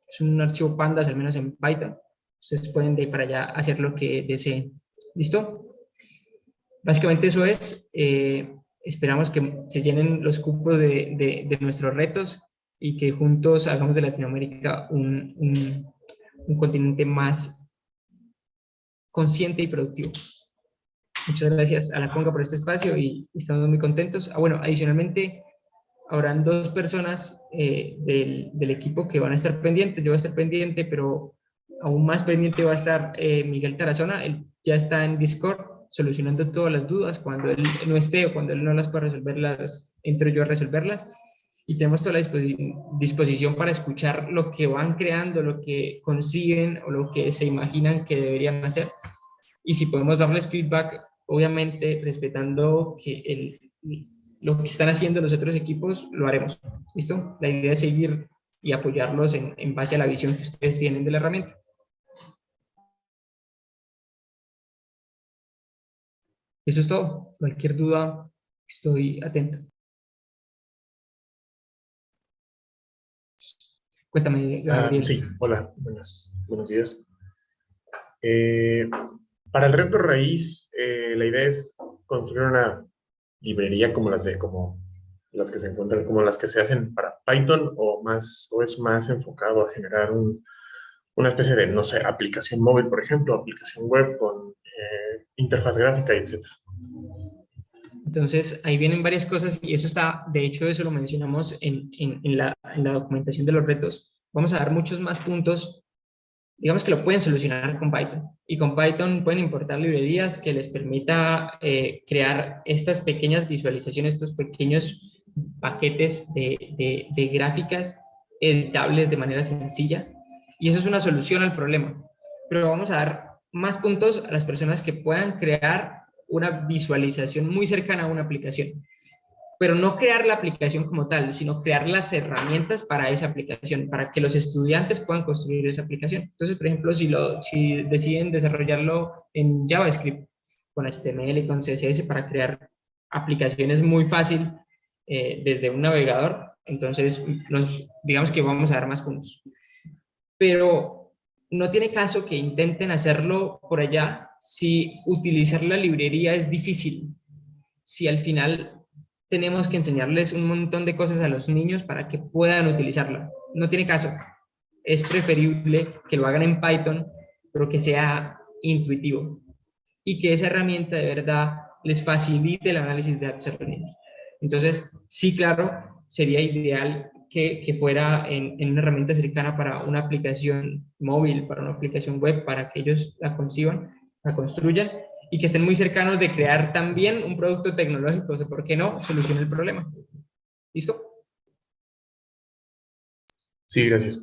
Es un archivo pandas, al menos en Python. Ustedes pueden de para allá hacer lo que deseen. ¿Listo? Básicamente eso es. Eh, esperamos que se llenen los cupos de, de, de, nuestros retos y que juntos hagamos de Latinoamérica un, un, un continente más consciente y productivo. Muchas gracias a la Conga por este espacio y estamos muy contentos. Ah, bueno, adicionalmente, habrán dos personas eh, del, del, equipo que van a estar pendientes. Yo voy a estar pendiente, pero aún más pendiente va a estar eh, Miguel Tarazona. Él ya está en Discord solucionando todas las dudas. Cuando él no esté o cuando él no las pueda resolver, las entro yo a resolverlas. Y tenemos toda la disposición para escuchar lo que van creando, lo que consiguen o lo que se imaginan que deberían hacer. Y si podemos darles feedback, obviamente respetando que el, lo que están haciendo los otros equipos, lo haremos. ¿Listo? La idea es seguir y apoyarlos en, en base a la visión que ustedes tienen de la herramienta. Eso es todo. Cualquier duda, estoy atento. Cuéntame, Gabriel. Ah, sí, hola, buenas, buenos días. Eh, para el reto raíz, eh, la idea es construir una librería como las de como las que se encuentran, como las que se hacen para Python o más o es más enfocado a generar un, una especie de, no sé, aplicación móvil, por ejemplo, aplicación web con eh, interfaz gráfica, etcétera. Entonces, ahí vienen varias cosas y eso está, de hecho, eso lo mencionamos en, en, en, la, en, la, documentación de los retos. Vamos a dar muchos más puntos, digamos que lo pueden solucionar con Python. Y con Python pueden importar librerías que les permita eh, crear estas pequeñas visualizaciones, estos pequeños paquetes de, de, de gráficas editables de manera sencilla. Y eso es una solución al problema. Pero vamos a dar más puntos a las personas que puedan crear una visualización muy cercana a una aplicación. Pero no crear la aplicación como tal, sino crear las herramientas para esa aplicación, para que los estudiantes puedan construir esa aplicación. Entonces, por ejemplo, si, lo, si deciden desarrollarlo en JavaScript, con HTML y con CSS para crear aplicaciones muy fácil eh, desde un navegador, entonces nos, digamos que vamos a dar más puntos. Pero no tiene caso que intenten hacerlo por allá si utilizar la librería es difícil, si al final tenemos que enseñarles un montón de cosas a los niños para que puedan utilizarla. No tiene caso. Es preferible que lo hagan en Python, pero que sea intuitivo y que esa herramienta de verdad les facilite el análisis de datos a. Entonces, sí, claro, sería ideal que, que fuera en, en, una herramienta cercana para una aplicación móvil, para una aplicación web, para que ellos la conciban, la construyan y que estén muy cercanos de crear también un producto tecnológico que, ¿por qué no?, solucione el problema. ¿Listo? Sí, gracias.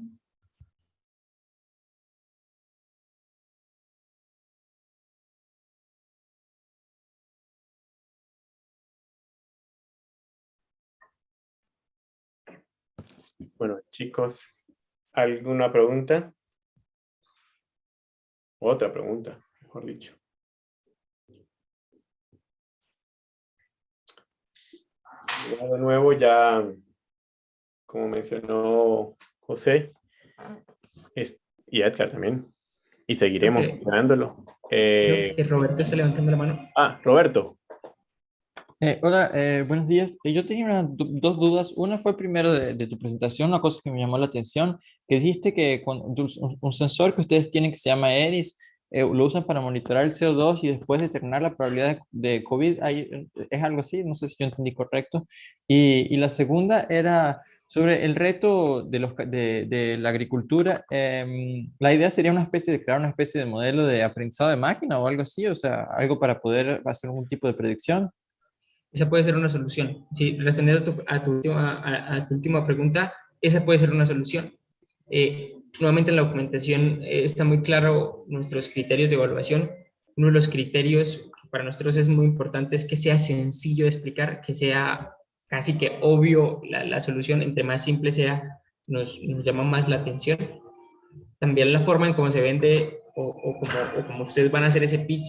Bueno, chicos, ¿alguna pregunta? Otra pregunta, mejor dicho. De nuevo, ya, como mencionó José, y Edgar también, y seguiremos mencionándolo. Eh, Roberto está levantando la mano. Ah, Roberto. Eh, hola, eh, buenos días. Eh, yo tenía dos dudas. Una fue primero de, tu presentación, una cosa que me llamó la atención, que dijiste que con un, sensor que ustedes tienen que se llama ERIS, lo usan para monitorar el CO2 y después determinar la probabilidad de, COVID. ¿Es algo así? No sé si yo entendí correcto. Y, y la segunda era sobre el reto de, los, de, de la agricultura. Em, la idea sería una especie de crear una especie de modelo de aprendizado de máquina o algo así, o sea, algo para poder hacer algún tipo de predicción. Esa puede ser una solución. Sí, respondiendo a tu, a tu, última, a, tu última pregunta, esa puede ser una solución. Eh, nuevamente en la documentación eh, está muy claro nuestros criterios de evaluación. Uno de los criterios que para nosotros es muy importante es que sea sencillo de explicar, que sea casi que obvio la, la solución, entre más simple sea, nos, llama más la atención. También la forma en cómo se vende o, o, ustedes van a hacer ese pitch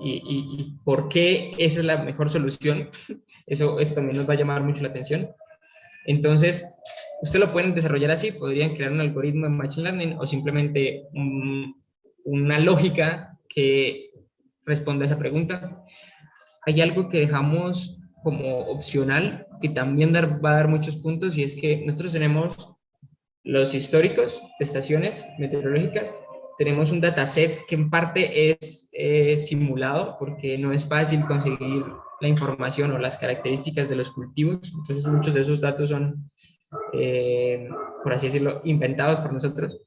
y, por qué esa es la mejor solución, eso, eso también nos va a llamar mucho la atención. Entonces, usted lo pueden desarrollar así, podrían crear un algoritmo de Machine Learning o simplemente una lógica que responda a esa pregunta. Hay algo que dejamos como opcional, que también va a dar muchos puntos, y es que nosotros tenemos los históricos de estaciones meteorológicas tenemos un dataset que en parte es simulado porque no es fácil conseguir la información o las características de los cultivos, entonces muchos de esos datos son, eh, por así decirlo, inventados por nosotros,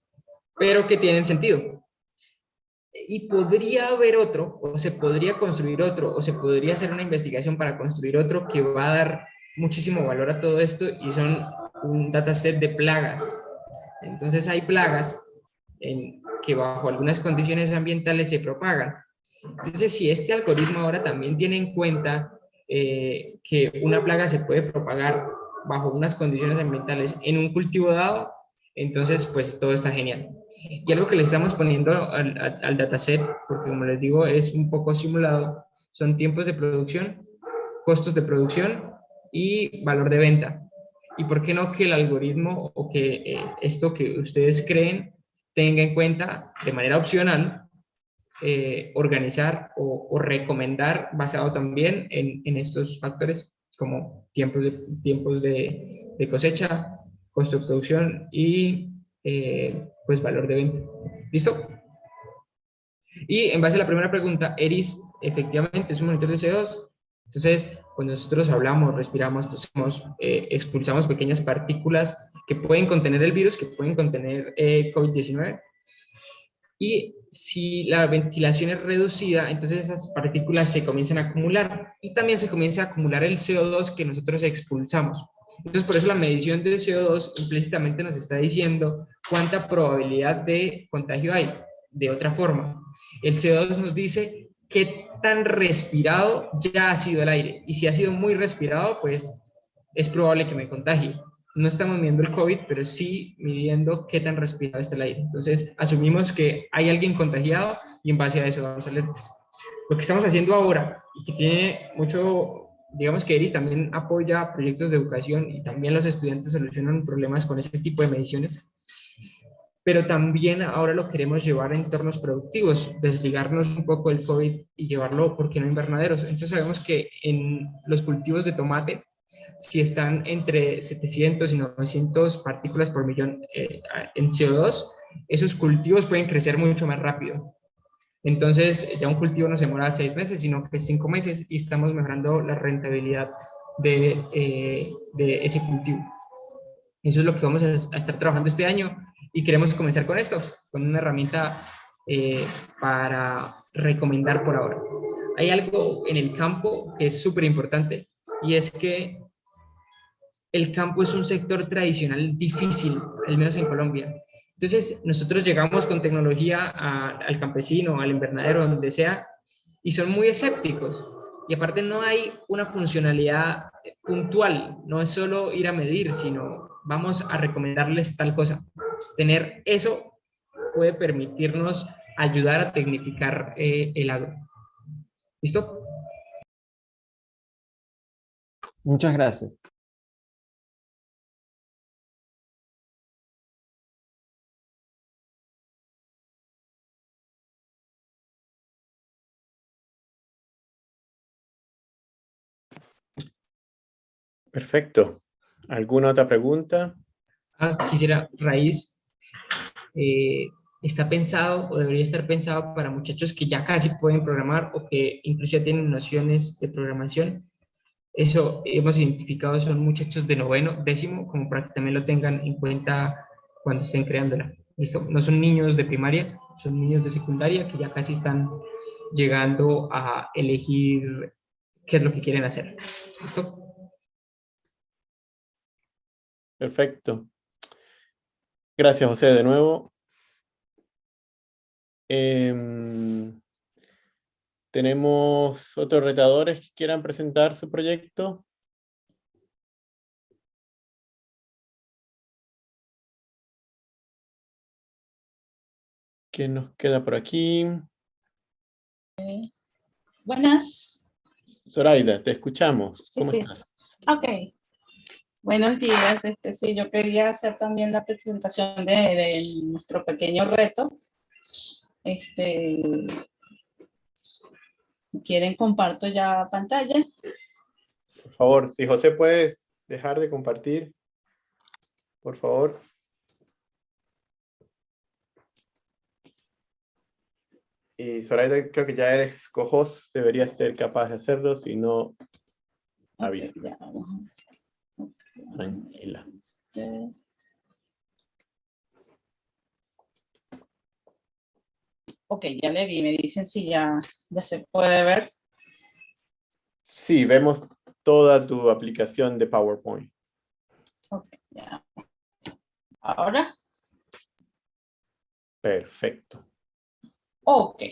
pero que tienen sentido. Y podría haber otro, o se podría construir otro, o se podría hacer una investigación para construir otro que va a dar muchísimo valor a todo esto y son un dataset de plagas. Entonces hay plagas en, que bajo algunas condiciones ambientales se propagan. Entonces, si este algoritmo ahora también tiene en cuenta eh, que una plaga se puede propagar bajo unas condiciones ambientales en un cultivo dado, entonces pues todo está genial. Y algo que le estamos poniendo al, dataset, porque como les digo es un poco simulado, son tiempos de producción, costos de producción y valor de venta. Y por qué no que el algoritmo o que eh, esto que ustedes creen tenga en cuenta de manera opcional eh, organizar o, recomendar basado también en, estos factores como tiempos de, tiempos de, de cosecha, costo de producción y eh, pues valor de venta. ¿Listo? Y en base a la primera pregunta, ERIS efectivamente es un monitor de CO2. Entonces, cuando nosotros hablamos, respiramos, tosemos, eh, expulsamos pequeñas partículas que pueden contener el virus, que pueden contener eh, COVID-19. Y si la ventilación es reducida, entonces esas partículas se comienzan a acumular y también se comienza a acumular el CO2 que nosotros expulsamos. Entonces, por eso la medición del CO2 implícitamente nos está diciendo cuánta probabilidad de contagio hay. De otra forma, el CO2 nos dice qué tan respirado ya ha sido el aire. Y si ha sido muy respirado, pues es probable que me contagie no estamos midiendo el COVID, pero sí midiendo qué tan respirado está el aire. Entonces, asumimos que hay alguien contagiado y en base a eso vamos a alertas. Lo que estamos haciendo ahora y que tiene mucho, digamos que ERIS también apoya proyectos de educación y también los estudiantes solucionan problemas con este tipo de mediciones, pero también ahora lo queremos llevar a entornos productivos, desligarnos un poco del COVID y llevarlo, ¿por qué no invernaderos? Entonces sabemos que en los cultivos de tomate si están entre 700 y 900 partículas por millón eh, en CO2, esos cultivos pueden crecer mucho más rápido. Entonces, ya un cultivo no se demora seis meses, sino que cinco meses y estamos mejorando la rentabilidad de, eh, de ese cultivo. Eso es lo que vamos a, estar trabajando este año y queremos comenzar con esto, con una herramienta eh, para recomendar por ahora. Hay algo en el campo que es súper importante y es que el campo es un sector tradicional difícil, al menos en Colombia. Entonces, nosotros llegamos con tecnología al campesino, al invernadero, donde sea, y son muy escépticos. Y aparte no hay una funcionalidad puntual, no es solo ir a medir, sino vamos a recomendarles tal cosa. Tener eso puede permitirnos ayudar a tecnificar eh, el agro. ¿Listo? Muchas gracias. Perfecto. ¿Alguna otra pregunta? Ah, quisiera, raíz, eh, está pensado o debería estar pensado para muchachos que ya casi pueden programar o que incluso ya tienen nociones de programación. Eso hemos identificado son muchachos de noveno, décimo, como para que también lo tengan en cuenta cuando estén creándola. ¿Listo? No son niños de primaria, son niños de secundaria que ya casi están llegando a elegir qué es lo que quieren hacer. ¿Listo? Perfecto. Gracias, José, de nuevo. Em, ¿Tenemos otros retadores que quieran presentar su proyecto? ¿Qué nos queda por aquí? buenas. Zoraida, te escuchamos. ¿Cómo estás? Ok. Buenos días. Este, sí, yo quería hacer también la presentación de, nuestro pequeño reto. Este, si quieren, comparto ya pantalla. Por favor, si José puedes dejar de compartir, por favor. Y Zoraida, creo que ya eres cojos, deberías ser capaz de hacerlo, si no, avisa. Tranquila. Este. Ok, ya le di, me dicen si ya, ya se puede ver. Sí, vemos toda tu aplicación de PowerPoint. Ok, ya. Ahora. Perfecto. Ok.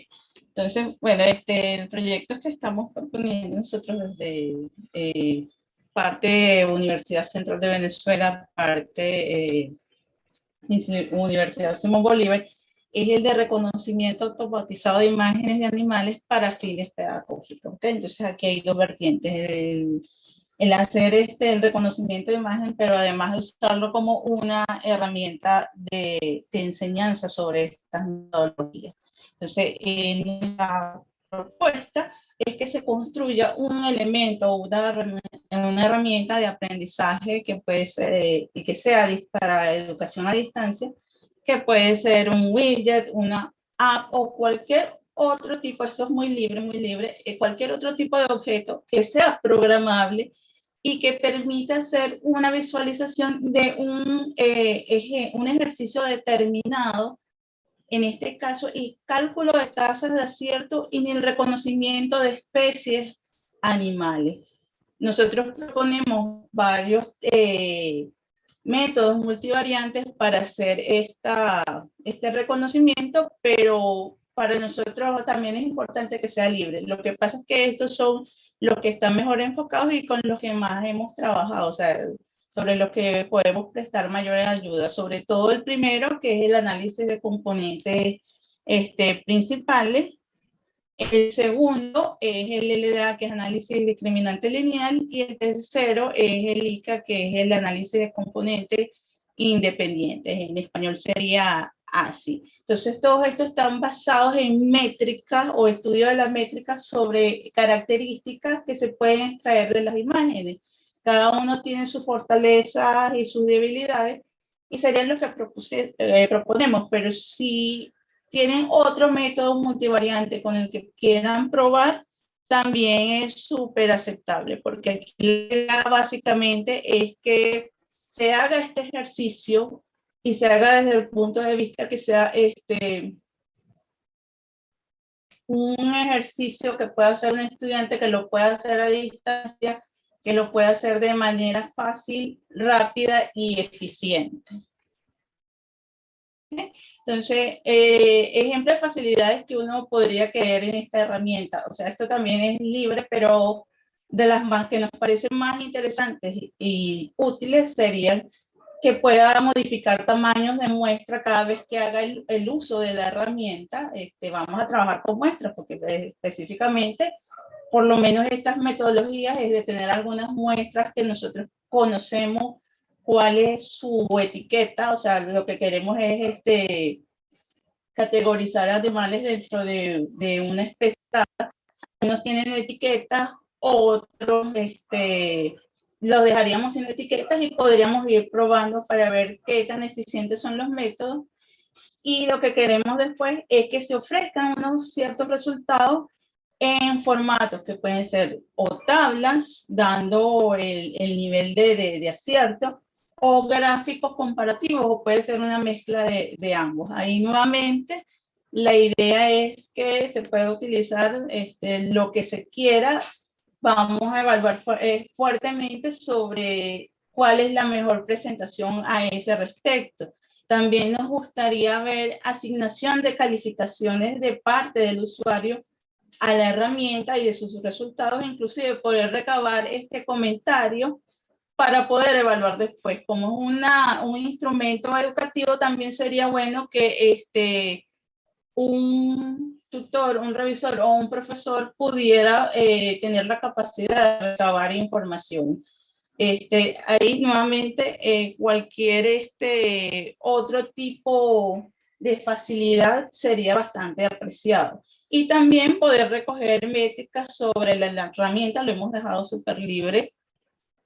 Entonces, bueno, este, el proyecto que estamos proponiendo nosotros desde eh, parte Universidad Central de Venezuela, parte eh, Universidad Simón Bolívar, es el de reconocimiento automatizado de imágenes de animales para fines pedagógicos. ¿okay? Entonces aquí hay dos vertientes, el, hacer este, el reconocimiento de imagen, pero además de usarlo como una herramienta de, de enseñanza sobre estas metodologías. Entonces, en propuesta es que se construya un elemento o una, una, herramienta de aprendizaje que puede ser, y que sea para educación a distancia, que puede ser un widget, una app o cualquier otro tipo, esto es muy libre, muy libre, eh, cualquier otro tipo de objeto que sea programable y que permita hacer una visualización de un, eh, un ejercicio determinado en este caso el cálculo de tasas de acierto y el reconocimiento de especies animales. Nosotros proponemos varios eh, métodos multivariantes para hacer esta, este reconocimiento, pero para nosotros también es importante que sea libre. Lo que pasa es que estos son los que están mejor enfocados y con los que más hemos trabajado. O sea, sobre lo que podemos prestar mayor ayuda, sobre todo el primero, que es el análisis de componentes este, principales. El segundo es el LDA, que es análisis discriminante lineal, y el tercero es el ICA, que es el análisis de componentes independientes. En español sería así. Entonces, todos estos están basados en métricas o estudio de las métricas sobre características que se pueden extraer de las imágenes. Cada uno tiene sus fortalezas y sus debilidades y serían los que eh, proponemos, pero si tienen otro método multivariante con el que quieran probar, también es súper aceptable, porque aquí básicamente es que se haga este ejercicio y se haga desde el punto de vista que sea este, un ejercicio que pueda hacer un estudiante, que lo pueda hacer a distancia, que lo pueda hacer de manera fácil, rápida y eficiente. Entonces, eh, de facilidades que uno podría querer en esta herramienta. O sea, esto también es libre, pero de las más que nos parecen más interesantes y útiles serían que pueda modificar tamaños de muestra cada vez que haga el, uso de la herramienta. Este, vamos a trabajar con muestras, porque específicamente, por lo menos estas metodologías es de tener algunas muestras que nosotros conocemos cuál es su etiqueta, o sea, lo que queremos es este, categorizar animales dentro de, de una especie. Unos tienen etiqueta, otros este, los dejaríamos sin etiquetas y podríamos ir probando para ver qué tan eficientes son los métodos. Y lo que queremos después es que se ofrezcan unos ciertos resultados en formatos que pueden ser o tablas, dando el, el nivel de, de, de acierto, o gráficos comparativos, o puede ser una mezcla de, ambos. Ahí nuevamente la idea es que se puede utilizar este, lo que se quiera. Vamos a evaluar eh, fuertemente sobre cuál es la mejor presentación a ese respecto. También nos gustaría ver asignación de calificaciones de parte del usuario a la herramienta y de sus resultados, inclusive poder recabar este comentario para poder evaluar después. Como es un instrumento educativo, también sería bueno que este, un tutor, un revisor o un profesor pudiera eh, tener la capacidad de recabar información. Este, ahí nuevamente eh, cualquier este, otro tipo de facilidad sería bastante apreciado. Y también poder recoger métricas sobre la, la herramienta, lo hemos dejado súper libre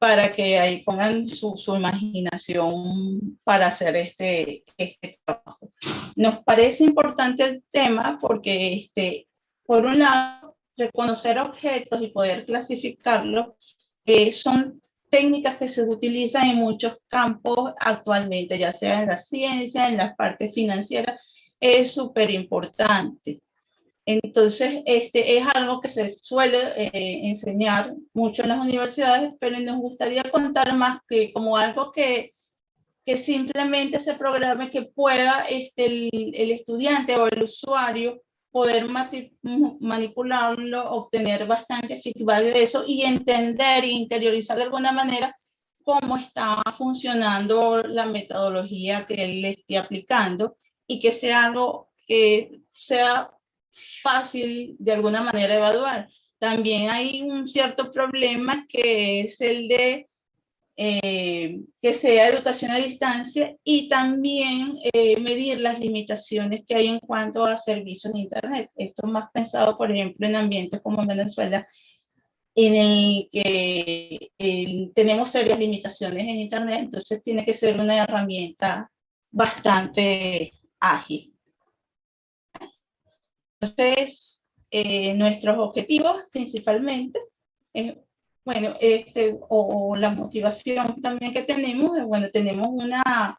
para que ahí pongan su, su, imaginación para hacer este, este trabajo. Nos parece importante el tema porque, este, por un lado, reconocer objetos y poder clasificarlos eh, son técnicas que se utilizan en muchos campos actualmente, ya sea en la ciencia, en la parte financiera, es súper importante. Entonces, este es algo que se suele eh, enseñar mucho en las universidades, pero nos gustaría contar más que como algo que, que simplemente se programe que pueda este, el, el estudiante o el usuario poder manipularlo, obtener bastante feedback de eso y entender e interiorizar de alguna manera cómo está funcionando la metodología que él esté aplicando y que sea algo que sea fácil de alguna manera evaluar. También hay un cierto problema que es el de eh, que sea educación a distancia y también eh, medir las limitaciones que hay en cuanto a servicios en Internet. Esto más pensado, por ejemplo, en ambientes como Venezuela, en el que tenemos serias limitaciones en Internet, entonces tiene que ser una herramienta bastante ágil. Entonces, eh, nuestros objetivos principalmente, bueno, este, o, la motivación también que tenemos, bueno, tenemos una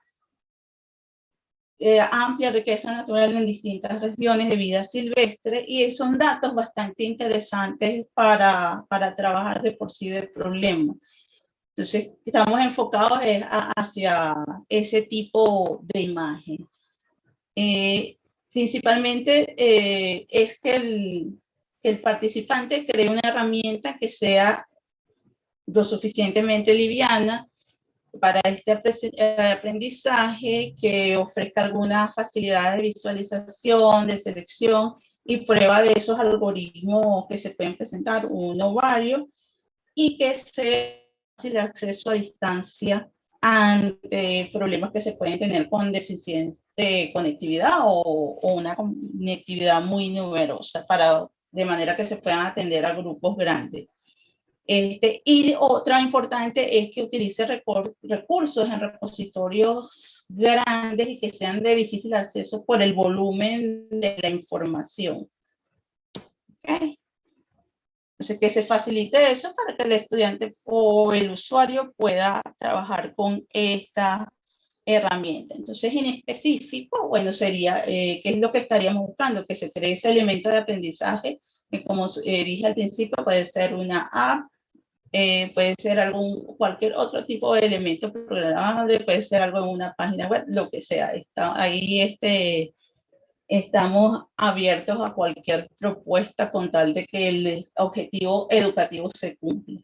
eh, amplia riqueza natural en distintas regiones de vida silvestre y son datos bastante interesantes para, para trabajar de por sí del problema. Entonces, estamos enfocados hacia ese tipo de imagen. Eh, principalmente eh, es que el, el, participante cree una herramienta que sea lo suficientemente liviana para este eh, aprendizaje, que ofrezca alguna facilidad de visualización, de selección y prueba de esos algoritmos que se pueden presentar, uno o varios, y que sea fácil acceso a distancia ante problemas que se pueden tener con deficiencia de conectividad o, o, una conectividad muy numerosa para, de manera que se puedan atender a grupos grandes. Este, y otra importante es que utilice recursos en repositorios grandes y que sean de difícil acceso por el volumen de la información. Okay. Entonces, que se facilite eso para que el estudiante o el usuario pueda trabajar con esta herramienta. Entonces, en específico, bueno, sería, eh, ¿qué es lo que estaríamos buscando? Que se cree ese elemento de aprendizaje, que como dije al principio, puede ser una app, eh, puede ser algún, cualquier otro tipo de elemento programable, puede ser algo en una página web, lo que sea. Está ahí este, estamos abiertos a cualquier propuesta con tal de que el objetivo educativo se cumpla.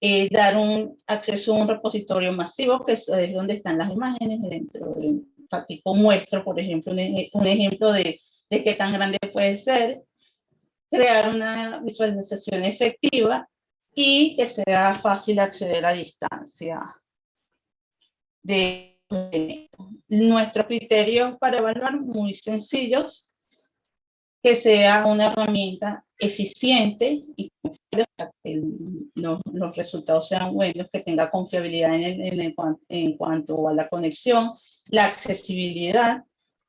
Eh, dar un acceso a un repositorio masivo, que es, donde están las imágenes dentro de un ratico muestro, por ejemplo, un, un ejemplo de, de qué tan grande puede ser, crear una visualización efectiva y que sea fácil acceder a distancia de Nuestros criterios para evaluar muy sencillos, que sea una herramienta eficiente y que los, resultados sean buenos, que tenga confiabilidad en, en cuanto a la conexión, la accesibilidad,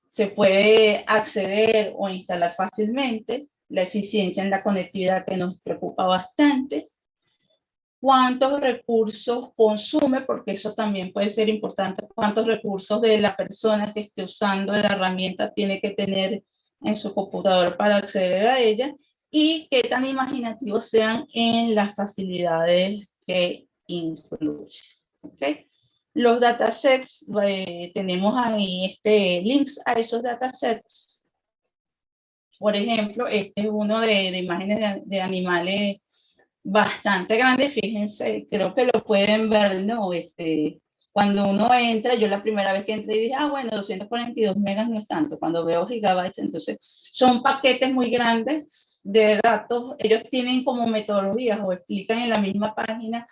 se puede acceder o instalar fácilmente, la eficiencia en la conectividad que nos preocupa bastante, cuántos recursos consume, porque eso también puede ser importante, cuántos recursos de la persona que esté usando la herramienta tiene que tener en su computador para acceder a ella y qué tan imaginativos sean en las facilidades que incluye. ¿okay? Los datasets, eh, tenemos ahí este, links a esos datasets. Por ejemplo, este es uno de, de imágenes de, de animales bastante grande, fíjense, creo que lo pueden ver, ¿no? Este, cuando uno entra, yo la primera vez que entré dije, ah, bueno, 242 megas no es tanto, cuando veo gigabytes, entonces son paquetes muy grandes de datos, ellos tienen como metodologías o explican en la misma página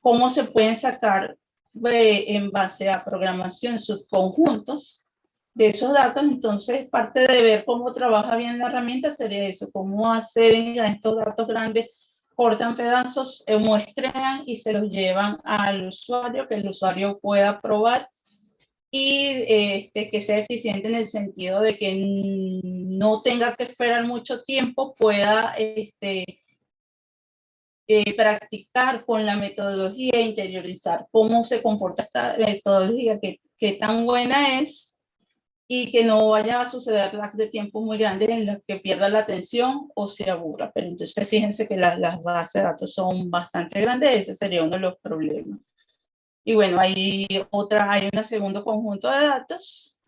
cómo se pueden sacar eh, en base a programación subconjuntos de esos datos, entonces parte de ver cómo trabaja bien la herramienta sería eso, cómo acceden a estos datos grandes cortan pedazos, muestran y se los llevan al usuario, que el usuario pueda probar y este, que sea eficiente en el sentido de que no tenga que esperar mucho tiempo, pueda este, eh, practicar con la metodología, interiorizar cómo se comporta esta metodología, qué, qué tan buena es y que no vaya a suceder lag de tiempo muy grandes en los que pierda la atención o se aburra. Pero entonces fíjense que las, las bases de datos son bastante grandes, ese sería uno de los problemas. Y bueno, hay otra, hay un segundo conjunto de datos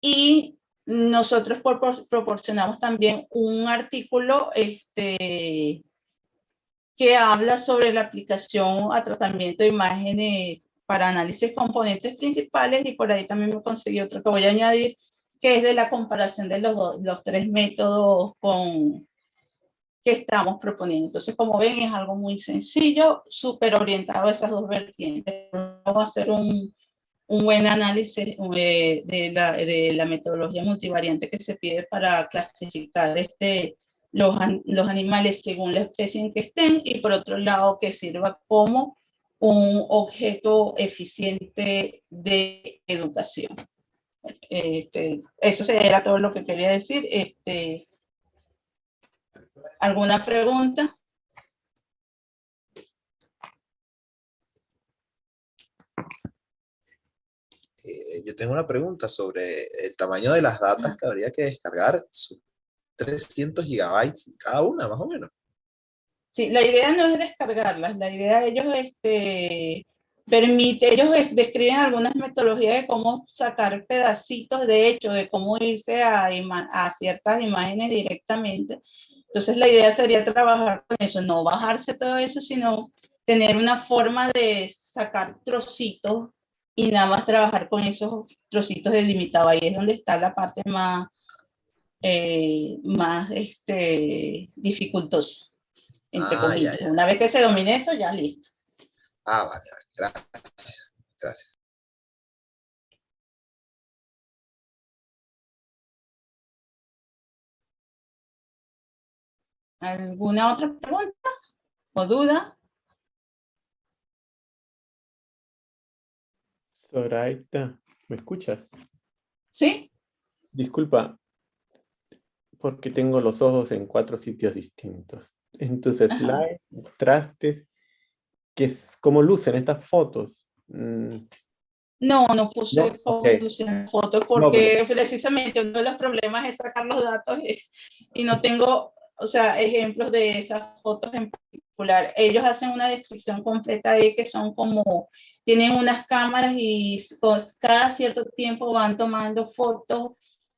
y nosotros proporcionamos también un artículo este, que habla sobre la aplicación a tratamiento de imágenes para análisis componentes principales y por ahí también me conseguí otro que voy a añadir, que es de la comparación de los, los tres métodos con, que estamos proponiendo. Entonces, como ven, es algo muy sencillo, súper orientado a esas dos vertientes. Vamos a hacer un, un buen análisis de, de, la, de, la, metodología multivariante que se pide para clasificar este, los, los animales según la especie en que estén y por otro lado que sirva como un objeto eficiente de educación. Este, eso era todo lo que quería decir. Este, ¿Alguna pregunta? Eh, yo tengo una pregunta sobre el tamaño de las datas que habría que descargar. 300 gigabytes cada una, más o menos. Sí, la idea no es descargarlas, la idea ellos este, permite, ellos describen algunas metodologías de cómo sacar pedacitos de hecho, de cómo irse a, a ciertas imágenes directamente. Entonces la idea sería trabajar con eso, no bajarse todo eso, sino tener una forma de sacar trocitos y nada más trabajar con esos trocitos delimitados. Ahí es donde está la parte más, eh, más este, dificultosa. Ah, Una vez que se domine eso, ya listo. Ah, vale, vale. Gracias. Gracias. ¿Alguna otra pregunta o duda? Soraita, ¿me escuchas? Sí. Disculpa, porque tengo los ojos en cuatro sitios distintos. En tus slides mostraste que es, cómo lucen estas fotos. Mm. No, no puse cómo lucen fotos porque precisamente uno de los problemas es sacar los datos y, no tengo, o sea, ejemplos de esas fotos en particular. Ellos hacen una descripción completa de que son como, tienen unas cámaras y cada cierto tiempo van tomando fotos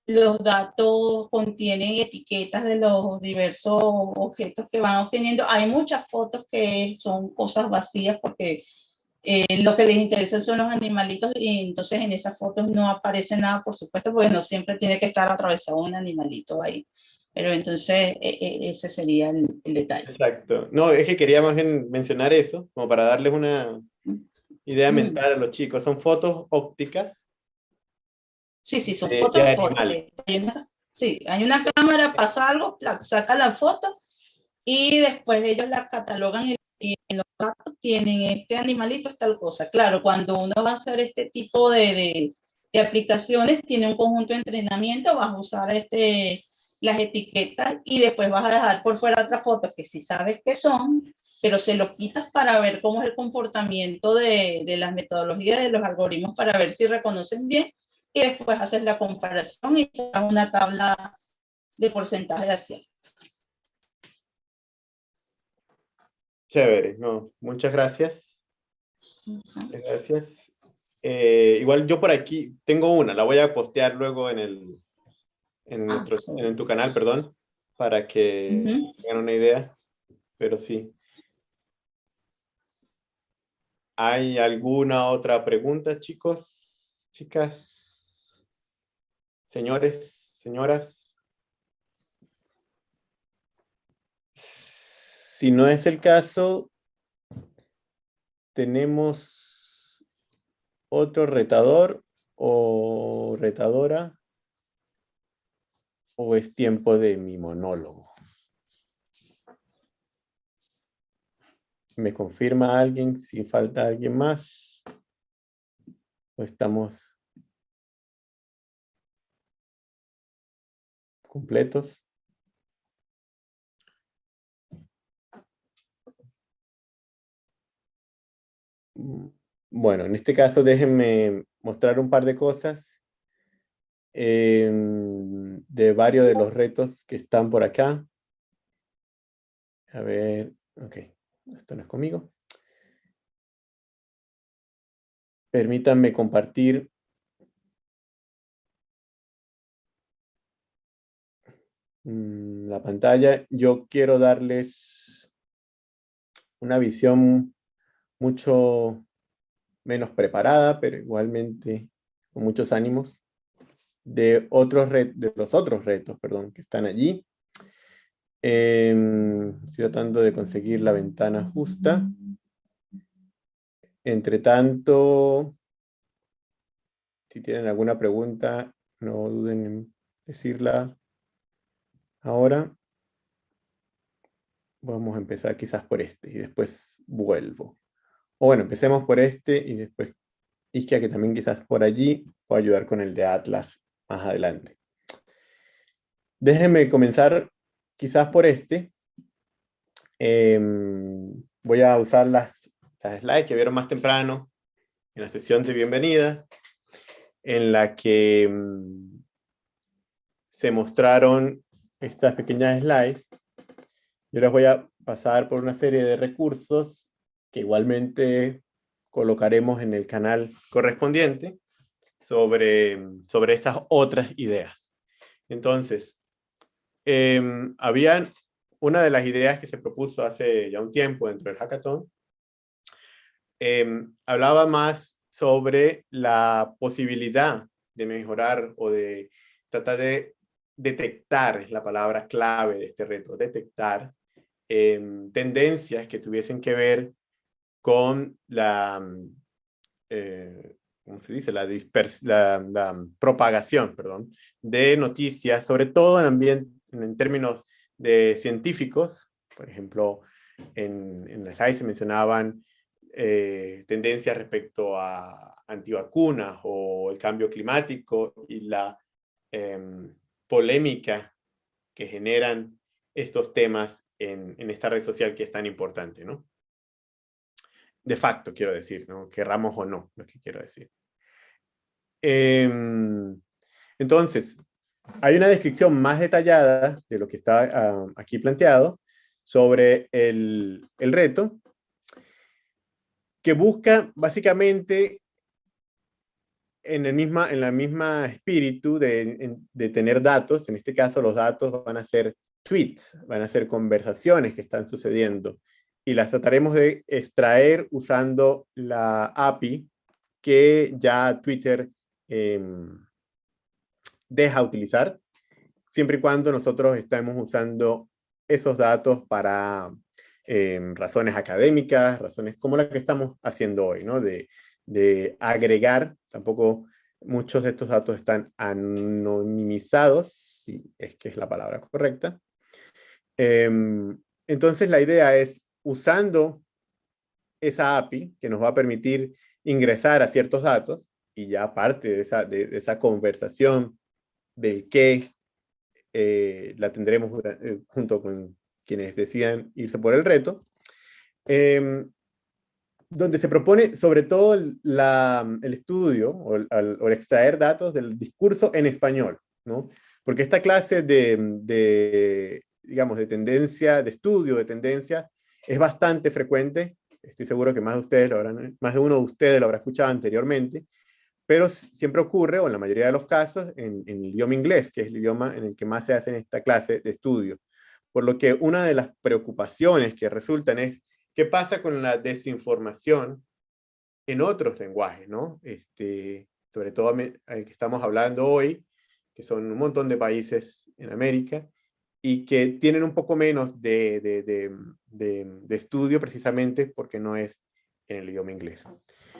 los datos contienen etiquetas de los diversos objetos que van obteniendo. Hay muchas fotos que son cosas vacías porque eh, lo que les interesa son los animalitos y entonces en esas fotos no aparece nada, por supuesto, porque no siempre tiene que estar atravesado un animalito ahí. Pero entonces e, e, ese sería el, detalle. Exacto. No, es que quería más bien mencionar eso, como para darles una idea mm. mental a los chicos. Son fotos ópticas Sí, sí, son fotos. Hay una, sí, hay una cámara, pasa algo, saca la foto y después ellos la catalogan y, en los datos tienen este animalito es tal cosa. Claro, cuando uno va a hacer este tipo de, de, aplicaciones, tiene un conjunto de entrenamiento, vas a usar este, las etiquetas y después vas a dejar por fuera otras fotos que sí sabes que son, pero se lo quitas para ver cómo es el comportamiento de, de las metodologías de los algoritmos para ver si reconocen bien y después haces la comparación y sacas una tabla de porcentaje de acierto. Chévere, no, muchas gracias. Gracias. Eh, igual yo por aquí tengo una, la voy a postear luego en el en, ah, en tu canal, perdón, para que tengan una idea, pero sí. ¿Hay alguna otra pregunta, chicos, chicas? Señores, señoras. Si no es el caso, tenemos otro retador o retadora o es tiempo de mi monólogo. ¿Me confirma alguien si falta alguien más? ¿O estamos completos. Mm, bueno, en este caso déjenme mostrar un par de cosas em, de varios de los retos que están por acá. A ver, ok, esto no es conmigo. Permítanme compartir Mm, la pantalla, yo quiero darles una visión mucho menos preparada, pero igualmente con muchos ánimos, de, otros de los otros retos perdón, que están allí. Em, estoy tratando de conseguir la ventana justa. Entre tanto, si tienen alguna pregunta, no duden en decirla Ahora vamos a empezar quizás por este y después vuelvo. O bueno, empecemos por este y después Isquia, que también quizás por allí pueda ayudar con el de Atlas más adelante. Déjenme comenzar quizás por este. Em, voy a usar las, las slides que vieron más temprano en la sesión de bienvenida, en la que em, se mostraron estas pequeñas slides, yo les voy a pasar por una serie de recursos que igualmente colocaremos en el canal correspondiente sobre, sobre estas otras ideas. Entonces, eh, habían una de las ideas que se propuso hace ya un tiempo dentro del hackathon, em, hablaba más sobre la posibilidad de mejorar o de tratar de detectar, es la palabra clave de este reto, detectar em, tendencias que tuviesen que ver con la, mm, eh, ¿cómo se dice? La, la, propagación, perdón, de noticias, sobre todo en, ambiente, en términos de científicos, por ejemplo, en, en la slide se mencionaban eh, tendencias respecto a antivacunas o el cambio climático y la em, polémica que generan estos temas en, esta red social que es tan importante, ¿no? De facto, quiero decir, ¿no? Querramos o no, lo que quiero decir. Eh, entonces, hay una descripción más detallada de lo que está uh, aquí planteado sobre el reto, que busca básicamente en el misma, en la misma espíritu de, de, tener datos, en este caso los datos van a ser tweets, van a ser conversaciones que están sucediendo, y las trataremos de extraer usando la API que ya Twitter eh, deja utilizar, siempre y cuando nosotros estemos usando esos datos para eh, razones académicas, razones como la que estamos haciendo hoy, ¿no? De, de agregar, tampoco muchos de estos datos están anonimizados, si es que es la palabra correcta. Eh, entonces la idea es, usando esa API que nos va a permitir ingresar a ciertos datos, y ya parte de esa, de, esa conversación del qué eh, la tendremos eh, junto con quienes decidan irse por el reto, eh, donde se propone sobre todo el, estudio o el, extraer datos del discurso en español, ¿no? Porque esta clase de, digamos, de tendencia, de estudio de tendencia, es bastante frecuente, estoy seguro que más de ustedes lo más de uno de ustedes lo habrá escuchado anteriormente, pero siempre ocurre, o en la mayoría de los casos, en, en, el idioma inglés, que es el idioma en el que más se hace en esta clase de estudio. Por lo que una de las preocupaciones que resultan es, ¿qué pasa con la desinformación en otros lenguajes? ¿no? Este, sobre todo el que estamos hablando hoy, que son un montón de países en América, y que tienen un poco menos de, de, de, de estudio precisamente porque no es en el idioma inglés.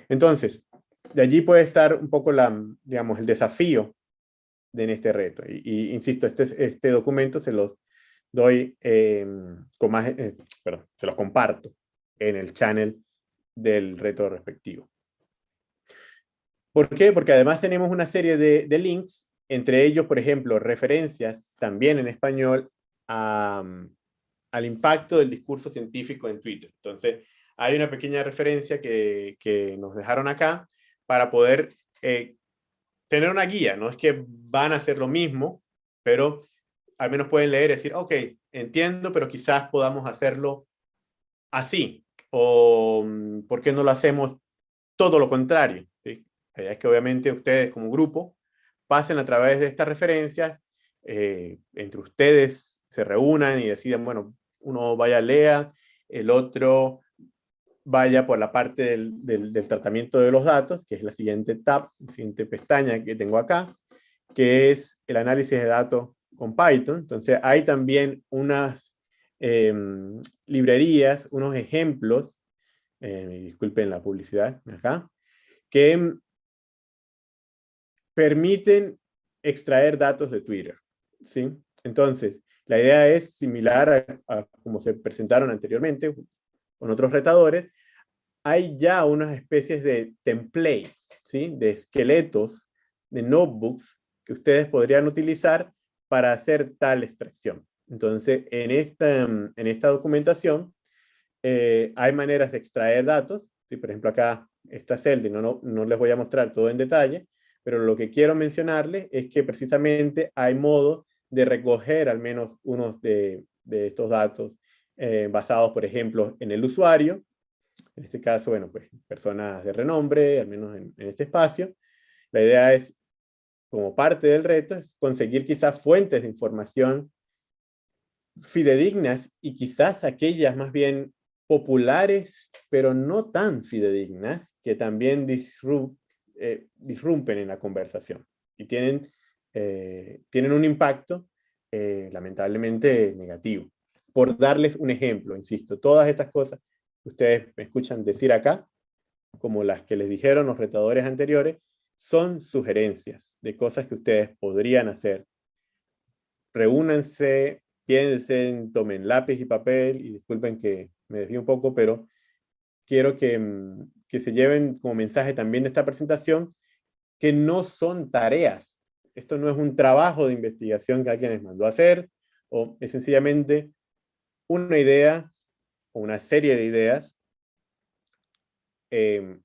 Entonces, de allí puede estar un poco la, digamos, el desafío de en este reto. Y, y insisto, este, este documento se los doy eh, con más, eh, perdón, se los comparto en el channel del reto respectivo. ¿Por qué? Porque además tenemos una serie de, links, entre ellos, por ejemplo, referencias también en español a, al impacto del discurso científico en Twitter. Entonces, hay una pequeña referencia que, que nos dejaron acá, para poder eh, tener una guía. No es que van a hacer lo mismo, pero al menos pueden leer y decir, ok, entiendo, pero quizás podamos hacerlo así. O mm, ¿por qué no lo hacemos todo lo contrario? ¿sí? Es que obviamente ustedes como grupo pasen a través de estas referencias, eh, entre ustedes se reúnan y decidan, bueno, uno vaya a lea, el otro vaya por la parte del, del, del, tratamiento de los datos, que es la siguiente tab, la siguiente pestaña que tengo acá, que es el análisis de datos con Python. Entonces hay también unas eh, librerías, unos ejemplos, eh, disculpen la publicidad acá, que permiten extraer datos de Twitter. ¿sí? Entonces, la idea es similar a, a como se presentaron anteriormente, con otros retadores, hay ya unas especies de templates, ¿sí? de esqueletos, de notebooks que ustedes podrían utilizar para hacer tal extracción. Entonces, en esta, en esta documentación eh, hay maneras de extraer datos. ¿sí? Por ejemplo, acá está Celdi, no, no, no les voy a mostrar todo en detalle, pero lo que quiero mencionarles es que precisamente hay modo de recoger al menos unos de, de estos datos eh, basados, por ejemplo, en el usuario. En este caso, bueno, pues personas de renombre, al menos en, en este espacio. La idea es, como parte del reto, es conseguir quizás fuentes de información fidedignas y quizás aquellas más bien populares, pero no tan fidedignas, que también eh, disrumpen en la conversación y tienen, eh, tienen un impacto eh, lamentablemente negativo por darles un ejemplo, insisto, todas estas cosas que ustedes me escuchan decir acá, como las que les dijeron los retadores anteriores, son sugerencias de cosas que ustedes podrían hacer. Reúnanse, piensen, tomen lápiz y papel, y disculpen que me desvío un poco, pero quiero que, mm, que se lleven como mensaje también de esta presentación, que no son tareas. Esto no es un trabajo de investigación que alguien les mandó a hacer, o es sencillamente una idea o una serie de ideas em,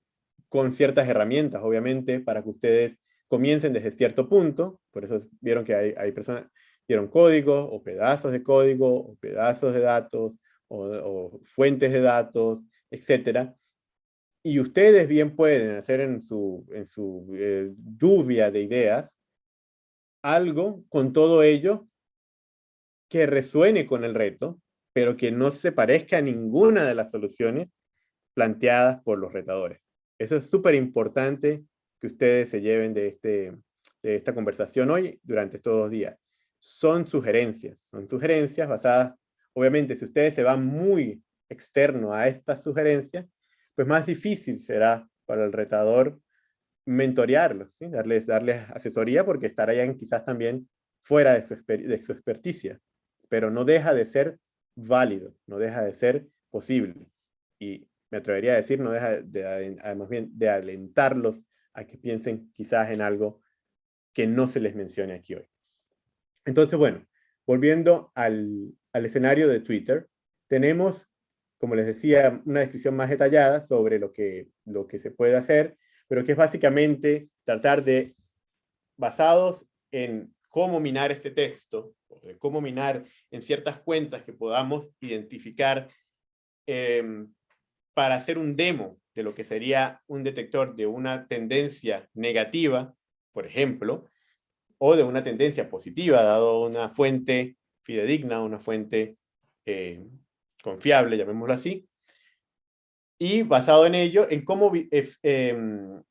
con ciertas herramientas, obviamente, para que ustedes comiencen desde cierto punto, por eso vieron que hay, hay personas dieron código o pedazos de código o pedazos de datos o, fuentes de datos, etcétera. Y ustedes bien pueden hacer en su, en su eh, lluvia de ideas algo con todo ello que resuene con el reto, pero que no se parezca a ninguna de las soluciones planteadas por los retadores. Eso es súper importante que ustedes se lleven de, este, de esta conversación hoy durante estos dos días. Son sugerencias, son sugerencias basadas, obviamente si ustedes se van muy externo a estas sugerencias, pues más difícil será para el retador mentorearlos, darles, darles asesoría porque estarán quizás también fuera de su, de experticia, pero no deja de ser válido, no deja de ser posible. Y me atrevería a decir, no deja de, además bien, de alentarlos a que piensen quizás en algo que no se les mencione aquí hoy. Entonces, bueno, volviendo al, escenario de Twitter, tenemos, como les decía, una descripción más detallada sobre lo que, se puede hacer, pero que es básicamente tratar de, basados en cómo minar este texto, cómo minar en ciertas cuentas que podamos identificar em, para hacer un demo de lo que sería un detector de una tendencia negativa, por ejemplo, o de una tendencia positiva, dado una fuente fidedigna, una fuente eh, confiable, llamémoslo así, y basado en ello, en cómo eh, em,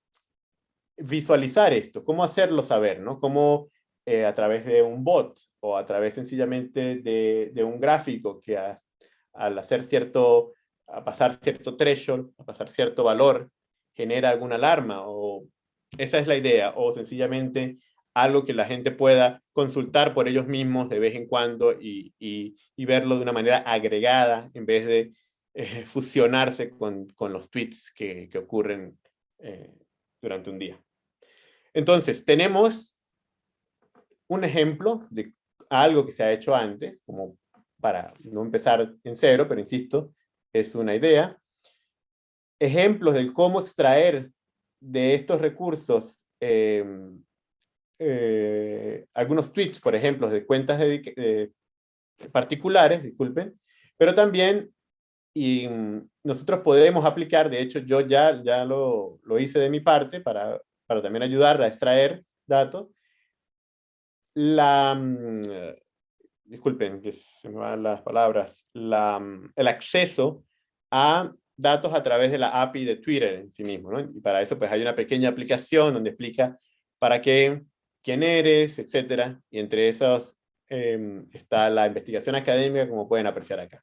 visualizar esto, cómo hacerlo saber, ¿no? Cómo eh, a través de un bot o a través sencillamente de, un gráfico que al hacer cierto a pasar cierto threshold, a pasar cierto valor, genera alguna alarma, o esa es la idea, o sencillamente algo que la gente pueda consultar por ellos mismos de vez en cuando y, verlo de una manera agregada en vez de eh, fusionarse con, los tweets que, ocurren eh, durante un día. Entonces, tenemos un ejemplo de algo que se ha hecho antes, como para no empezar en cero, pero insisto, es una idea. Ejemplos de cómo extraer de estos recursos em, eh, algunos tweets, por ejemplo, de cuentas particulares, disculpen, pero también y nosotros podemos aplicar, de hecho yo ya, ya lo, lo hice de mi parte para, para también ayudar a extraer datos, la, mm, disculpen que se me van las palabras, la, el acceso a datos a través de la API de Twitter en sí mismo, ¿no? Y para eso pues hay una pequeña aplicación donde explica para qué, quién eres, etcétera, y entre esos em, está la investigación académica como pueden apreciar acá.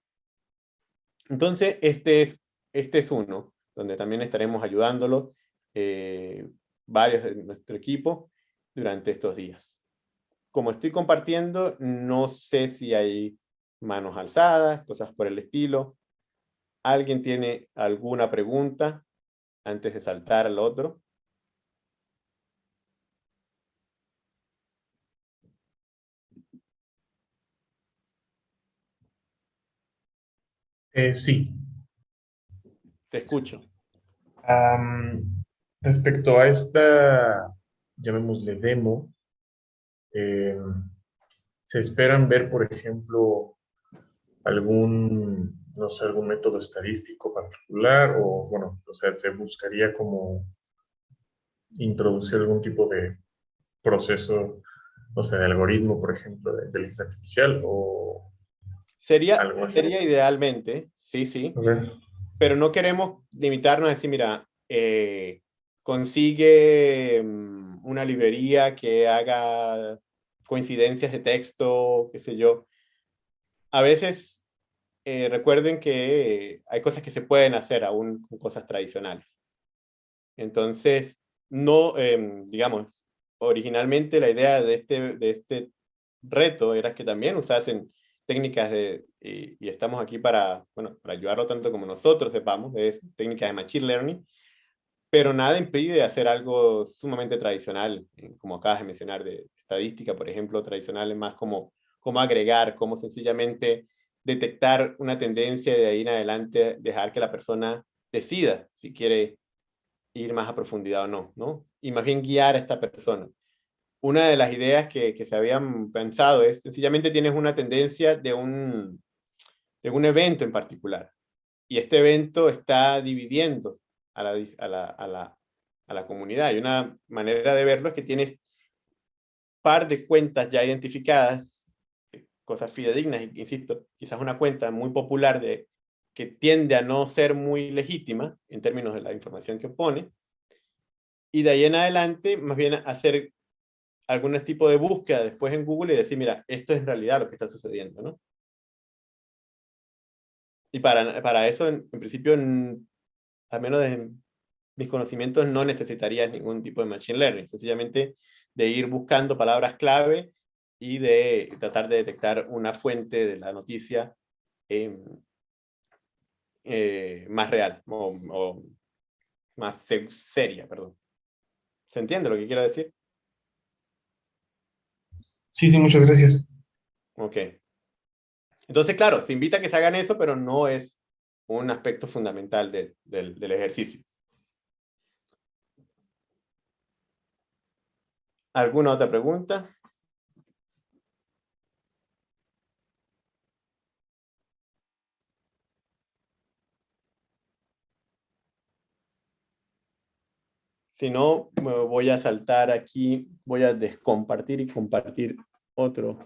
Entonces este es, este es uno, donde también estaremos ayudándolos eh, varios de nuestro equipo durante estos días como estoy compartiendo, no sé si hay manos alzadas, cosas por el estilo. ¿Alguien tiene alguna pregunta antes de saltar al otro? Eh, sí. Te escucho. respecto a esta, llamémosle demo, eh, se esperan ver, por ejemplo, algún, no sé, algún método estadístico particular o, bueno, o sea, se buscaría como introducir algún tipo de proceso, no sé, de algoritmo, por ejemplo, de inteligencia artificial o... Sería, sería idealmente, sí, sí, pero no queremos limitarnos a decir, mira, eh, consigue mm, una librería que haga coincidencias de texto, qué sé yo. A veces eh, recuerden que hay cosas que se pueden hacer aún con cosas tradicionales. Entonces, no, em, digamos, originalmente la idea de este, de este reto era que también usasen técnicas de, y, estamos aquí para, bueno, para ayudarlo tanto como nosotros sepamos, es técnicas de Machine Learning, pero nada impide hacer algo sumamente tradicional, eh, como acabas de mencionar, de estadística, por ejemplo, tradicional, es más como, como agregar, como sencillamente detectar una tendencia de ahí en adelante, dejar que la persona decida si quiere ir más a profundidad o no, ¿no? Y más bien guiar a esta persona. Una de las ideas que, que se habían pensado es, sencillamente tienes una tendencia de un, de un evento en particular. Y este evento está dividiendo a la, a la, a la, a la comunidad. Y una manera de verlo es que tienes par de cuentas ya identificadas, cosas fidedignas, insisto, quizás una cuenta muy popular de que tiende a no ser muy legítima en términos de la información que opone, y de ahí en adelante más bien hacer algún tipo de búsqueda después en Google y decir, mira, esto es en realidad lo que está sucediendo, ¿no? Y para, para eso, en, principio, al menos de mis conocimientos, no necesitaría ningún tipo de Machine Learning. Sencillamente de ir buscando palabras clave y de tratar de detectar una fuente de la noticia em, eh, más real o, más seria, perdón. ¿Se entiende lo que quiero decir? Sí, sí, muchas gracias. Ok. Entonces, claro, se invita a que se hagan eso, pero no es un aspecto fundamental del ejercicio. ¿Alguna otra pregunta? Si no, me voy a saltar aquí, voy a descompartir y compartir otro,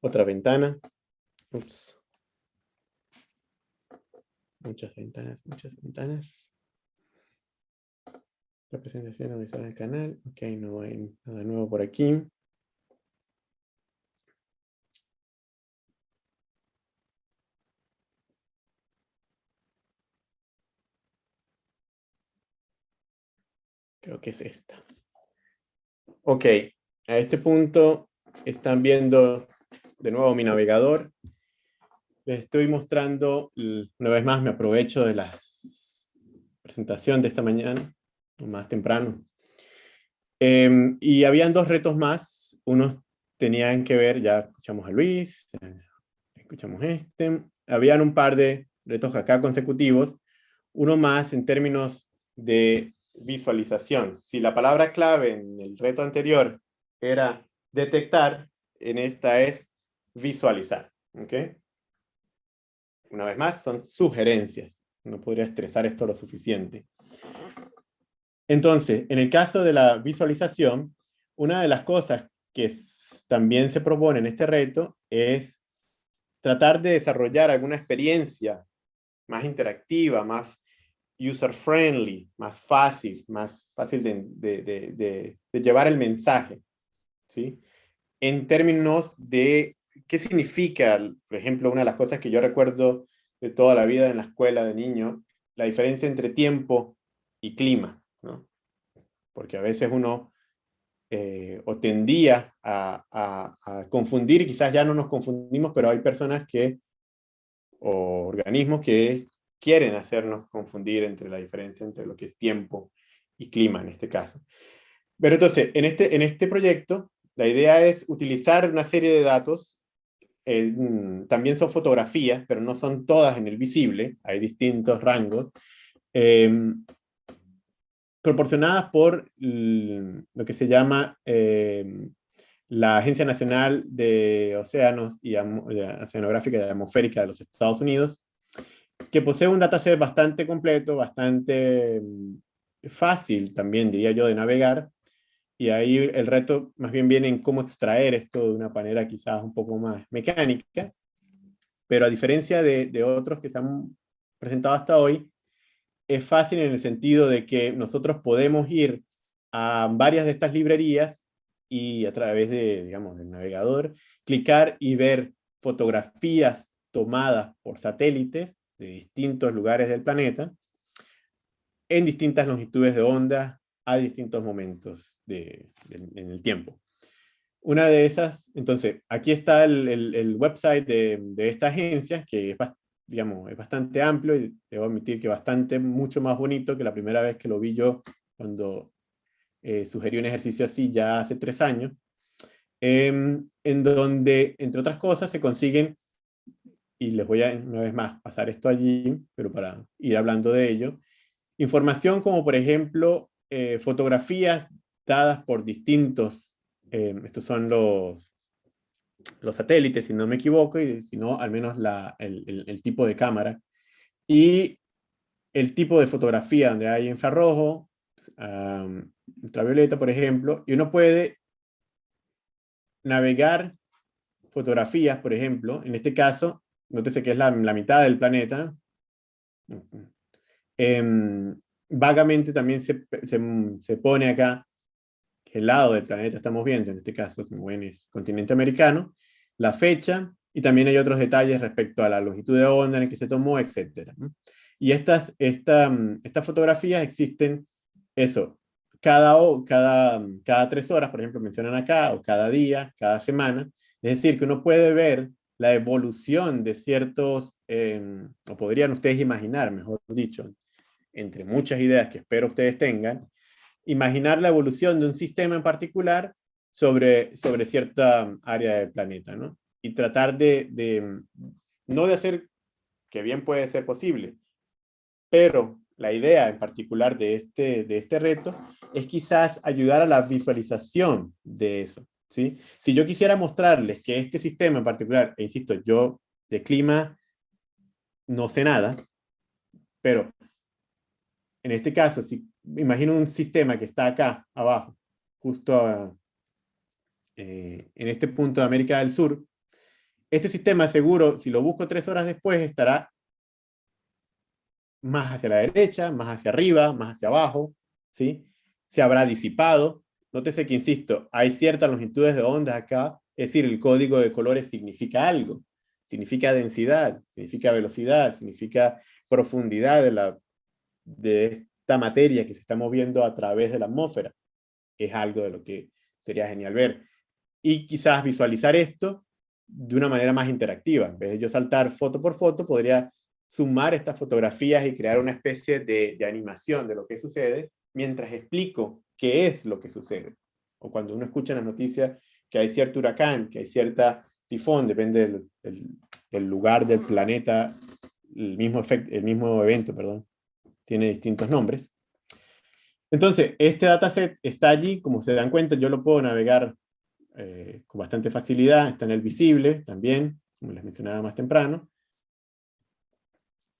otra ventana. Ups. Muchas ventanas, muchas ventanas. Representación visual del canal. Ok, no hay nada nuevo por aquí. Creo que es esta. Ok, a este punto están viendo de nuevo mi navegador. Les estoy mostrando, una vez más me aprovecho de la presentación de esta mañana, más temprano. Em, y habían dos retos más. Unos tenían que ver, ya escuchamos a Luis, escuchamos este. Habían un par de retos acá consecutivos. Uno más en términos de visualización. Si la palabra clave en el reto anterior era detectar, en esta es visualizar. ¿okay? Una vez más, son sugerencias. No podría estresar esto lo suficiente. Entonces, en el caso de la visualización, una de las cosas que también se propone en este reto es tratar de desarrollar alguna experiencia más interactiva, más user-friendly, más fácil, más fácil de, llevar el mensaje, ¿sí? En términos de qué significa, por ejemplo, una de las cosas que yo recuerdo de toda la vida en la escuela de niño, la diferencia entre tiempo y clima, ¿no? Porque a veces uno eh, o tendía a, a, confundir, quizás ya no nos confundimos, pero hay personas que, o organismos que quieren hacernos confundir entre la diferencia entre lo que es tiempo y clima en este caso. Pero entonces, en este, en este proyecto, la idea es utilizar una serie de datos, eh, mm, también son fotografías, pero no son todas en el visible, hay distintos rangos, em, proporcionadas por lo que se llama em, la Agencia Nacional de Océanos y Oceanográfica y Atmosférica de los Estados Unidos, que posee un dataset bastante completo, bastante mm, fácil también, diría yo, de navegar, y ahí el reto más bien viene en cómo extraer esto de una manera quizás un poco más mecánica, pero a diferencia de, otros que se han presentado hasta hoy, es fácil en el sentido de que nosotros podemos ir a varias de estas librerías y a través de, digamos, del navegador, clicar y ver fotografías tomadas por satélites de distintos lugares del planeta, en distintas longitudes de onda, a distintos momentos de, en el tiempo. Una de esas, entonces, aquí está el, el, website de, de, esta agencia, que es, digamos, es bastante amplio y debo admitir que bastante, mucho más bonito que la primera vez que lo vi yo cuando eh, sugerí un ejercicio así ya hace tres años, em, en donde, entre otras cosas, se consiguen y les voy a una vez más pasar esto allí, pero para ir hablando de ello. Información como por ejemplo eh, fotografías dadas por distintos, eh, estos son los, los satélites si no me equivoco, y si no al menos la, el, el, tipo de cámara, y el tipo de fotografía donde hay infrarrojo, ultravioleta por ejemplo, y uno puede navegar fotografías, por ejemplo, en este caso, nótese que es la, la mitad del planeta, eh, vagamente también se, se, se, pone acá el lado del planeta estamos viendo, en este caso, ven, es continente americano, la fecha, y también hay otros detalles respecto a la longitud de onda en que se tomó, etc. Y estas, esta, estas fotografías existen, eso, cada, cada, cada tres horas, por ejemplo, mencionan acá, o cada día, cada semana, es decir, que uno puede ver la evolución de ciertos, eh, o podrían ustedes imaginar, mejor dicho, entre muchas ideas que espero ustedes tengan, imaginar la evolución de un sistema en particular sobre, sobre cierta área del planeta, ¿no? Y tratar de, de, no de hacer, que bien puede ser posible, pero la idea en particular de este, de este reto es quizás ayudar a la visualización de eso. ¿Sí? Si yo quisiera mostrarles que este sistema en particular, e insisto, yo de clima no sé nada, pero en este caso, si imagino un sistema que está acá, abajo, justo eh, en este punto de América del Sur, este sistema seguro, si lo busco tres horas después, estará más hacia la derecha, más hacia arriba, más hacia abajo, ¿sí? Se habrá disipado. Nótese que, insisto, hay ciertas longitudes de onda acá, es decir, el código de colores significa algo. Significa densidad, significa velocidad, significa profundidad de la de esta materia que se está moviendo a través de la atmósfera. Es algo de lo que sería genial ver. Y quizás visualizar esto de una manera más interactiva. En vez de yo saltar foto por foto, podría sumar estas fotografías y crear una especie de animación de lo que sucede mientras explico qué es lo que sucede. O cuando uno escucha en las noticias que hay cierto huracán, que hay cierta tifón, depende del, del, del lugar del planeta, el mismo, el mismo evento, perdón tiene distintos nombres. Entonces, este dataset está allí, como se dan cuenta, yo lo puedo navegar eh, con bastante facilidad, está en el visible también, como les mencionaba más temprano,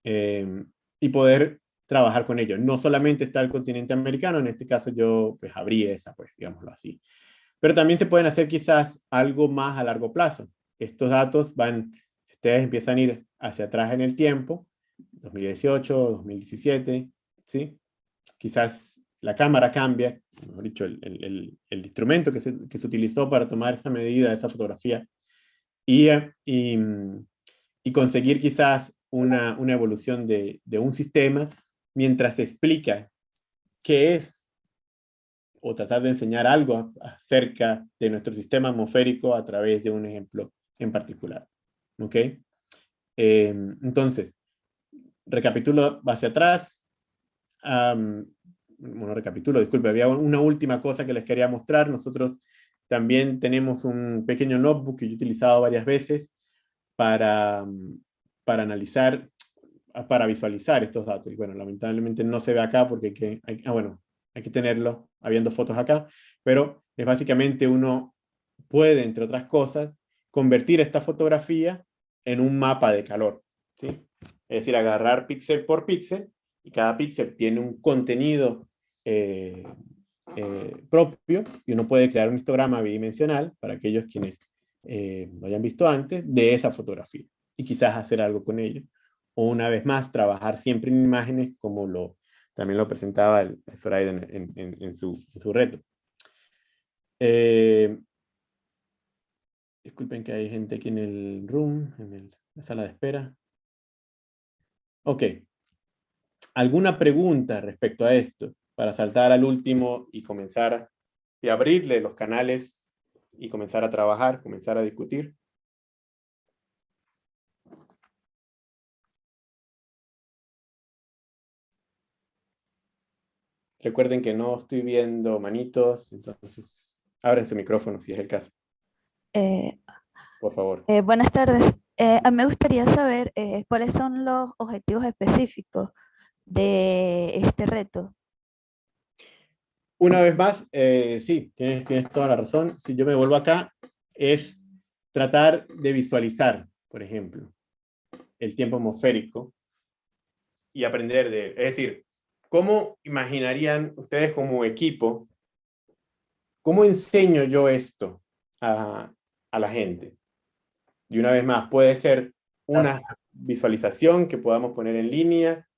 eh, y poder trabajar con ello. No solamente está el continente americano, en este caso yo pues abrí esa, pues digámoslo así. Pero también se pueden hacer quizás algo más a largo plazo. Estos datos van, si ustedes empiezan a ir hacia atrás en el tiempo, 2018, 2017, ¿sí? Quizás la cámara cambia, mejor dicho, el, el, el instrumento que se, que se, utilizó para tomar esa medida, esa fotografía, y, y, y conseguir quizás una, una evolución de, de, un sistema mientras explica qué es, o tratar de enseñar algo acerca de nuestro sistema atmosférico a través de un ejemplo en particular. ¿Ok? Eh, entonces, recapitulo hacia atrás. Um, bueno, recapitulo, disculpe, había una última cosa que les quería mostrar. Nosotros también tenemos un pequeño notebook que yo he utilizado varias veces para, para analizar, para visualizar estos datos. Y bueno, lamentablemente no se ve acá porque hay que, ah, bueno, hay que tenerlo habiendo fotos acá, pero es básicamente uno puede, entre otras cosas, convertir esta fotografía en un mapa de calor. ¿sí? Es decir, agarrar píxel por píxel, y cada píxel tiene un contenido eh, eh, propio, y uno puede crear un histograma bidimensional, para aquellos quienes eh, lo hayan visto antes, de esa fotografía, y quizás hacer algo con ello. Una vez más, trabajar siempre en imágenes como lo, también lo presentaba el Freud en, en, su, en su, reto. Eh, disculpen que hay gente aquí en el room, en el, la sala de espera. Ok. ¿Alguna pregunta respecto a esto? Para saltar al último y comenzar y abrirle los canales y comenzar a trabajar, comenzar a discutir. Recuerden que no estoy viendo manitos, entonces abren su micrófono si es el caso. Eh, Por favor. Eh, buenas tardes. Eh, a mí me gustaría saber eh, cuáles son los objetivos específicos de este reto. Una vez más, eh, sí, tienes, tienes toda la razón. Si yo me vuelvo acá, es tratar de visualizar, por ejemplo, el tiempo atmosférico y aprender de, es decir, ¿cómo imaginarían ustedes como equipo, cómo enseño yo esto a, la gente? Y una vez más, puede ser una visualización que podamos poner en línea,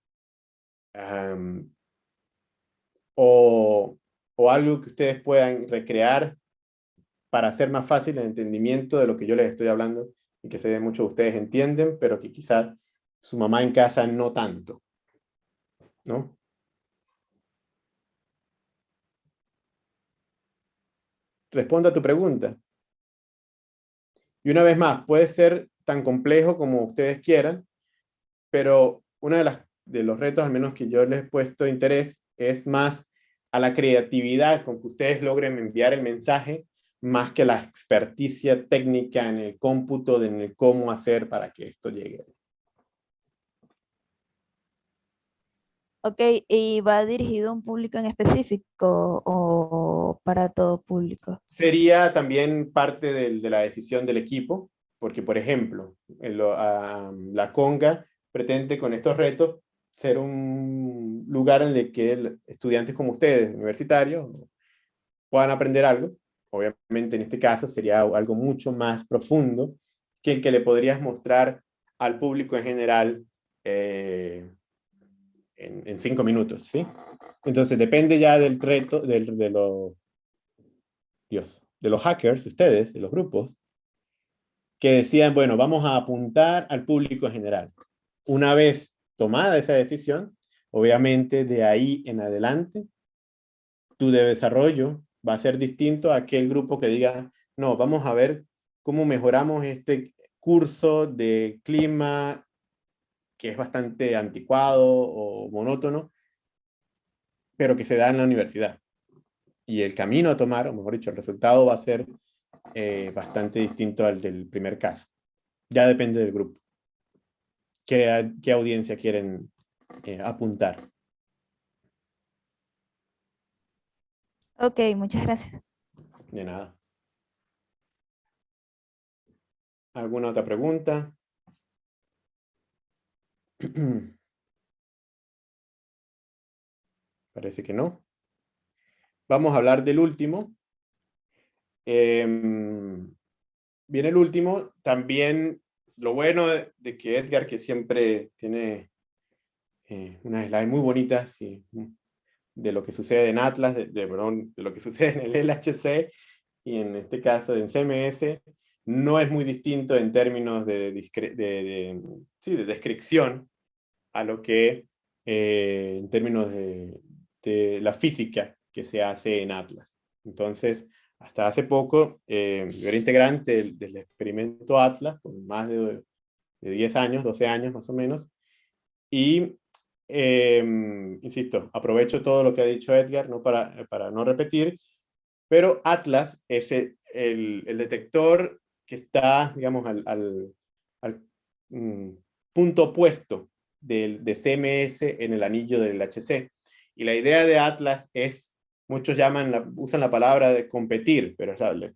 o, o algo que ustedes puedan recrear para hacer más fácil el entendimiento de lo que yo les estoy hablando y que sé que muchos de ustedes entienden, pero que quizás su mamá en casa no tanto. ¿No? Responda a tu pregunta. Y una vez más, puede ser tan complejo como ustedes quieran, pero uno de, de los retos, al menos que yo les he puesto interés, es más a la creatividad con que ustedes logren enviar el mensaje, más que la experticia técnica en el cómputo, de en el cómo hacer para que esto llegue. Ok, ¿y va dirigido a un público en específico o para todo público? Sería también parte de la decisión del equipo, porque por ejemplo, la Conga pretende con estos retos ser un lugar en el que estudiantes como ustedes, universitarios, puedan aprender algo. Obviamente en este caso sería algo mucho más profundo que el que le podrías mostrar al público en general eh, en, cinco minutos, ¿sí? Entonces depende ya del reto, del, de, los, Dios, de los hackers, ustedes, de los grupos, que decían, bueno, vamos a apuntar al público en general. Una vez tomada esa decisión, obviamente de ahí en adelante, tu desarrollo va a ser distinto a aquel grupo que diga, no, vamos a ver cómo mejoramos este curso de clima que es bastante anticuado o monótono, pero que se da en la universidad. Y el camino a tomar, o mejor dicho, el resultado va a ser eh, bastante distinto al del primer caso. Ya depende del grupo. ¿Qué, qué audiencia quieren eh, apuntar? Ok, muchas gracias. De nada. ¿Alguna otra pregunta? Parece que no. Vamos a hablar del último. Em, viene el último. También lo bueno de, que Edgar, que siempre tiene eh, unas slides muy bonitas de lo que sucede en Atlas, de, de, lo que sucede en el LHC, y en este caso en CMS, no es muy distinto en términos de, de, descripción a lo que eh, en términos de, la física que se hace en Atlas. Entonces, hasta hace poco, eh, yo era integrante del, experimento Atlas, por más de, 10 años, 12 años más o menos, y, em, insisto, aprovecho todo lo que ha dicho Edgar, no para, para no repetir, pero Atlas es el, el detector que está, digamos, al, al, mm, punto opuesto del, de CMS en el anillo del HC. Y la idea de Atlas es, muchos llaman, usan la palabra de competir, pero es la,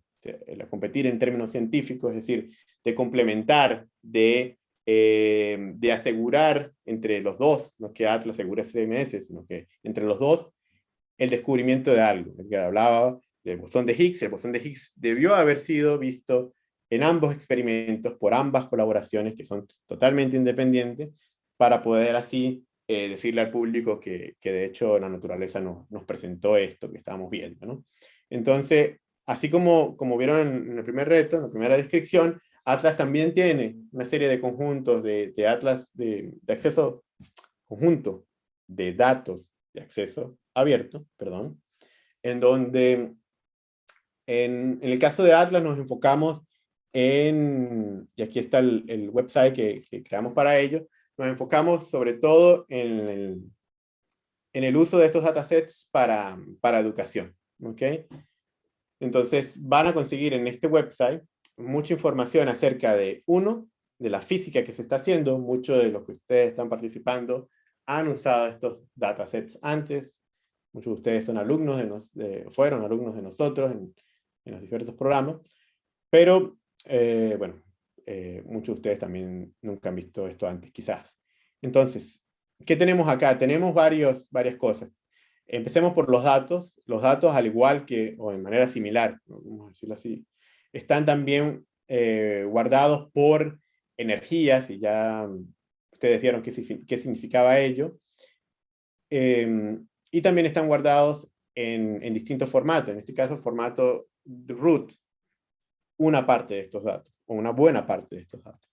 competir en términos científicos, es decir, de complementar, de, eh, de asegurar entre los dos, no que Atlas asegure CMS, sino que entre los dos, el descubrimiento de algo. que hablaba del bosón de Higgs, el bosón de Higgs debió haber sido visto en ambos experimentos, por ambas colaboraciones que son totalmente independientes, para poder así eh, decirle al público que, que, de hecho la naturaleza nos, nos presentó esto que estábamos viendo. ¿no? Entonces, así como, como vieron en el primer reto, en la primera descripción, Atlas también tiene una serie de conjuntos de, de Atlas de, de, acceso, conjunto de datos de acceso abierto, perdón, en donde en, en el caso de Atlas nos enfocamos en, y aquí está el, website que, creamos para ello, nos enfocamos sobre todo en el, en el uso de estos datasets para, para educación. ¿okay? Entonces van a conseguir en este website mucha información acerca de, uno, de la física que se está haciendo, muchos de los que ustedes están participando han usado estos datasets antes, muchos de ustedes son alumnos de, nos, fueron alumnos de nosotros en, en los diferentes programas, pero eh, bueno, eh, muchos de ustedes también nunca han visto esto antes quizás. Entonces, ¿qué tenemos acá? Tenemos varios, varias cosas. Empecemos por los datos. Los datos, al igual que, o en manera similar, vamos a decirlo así, están también eh, guardados por energías, y ya ustedes vieron qué, qué significaba ello. Em, y también están guardados en, en, distintos formatos, en este caso formato root, una parte de estos datos, o una buena parte de estos datos.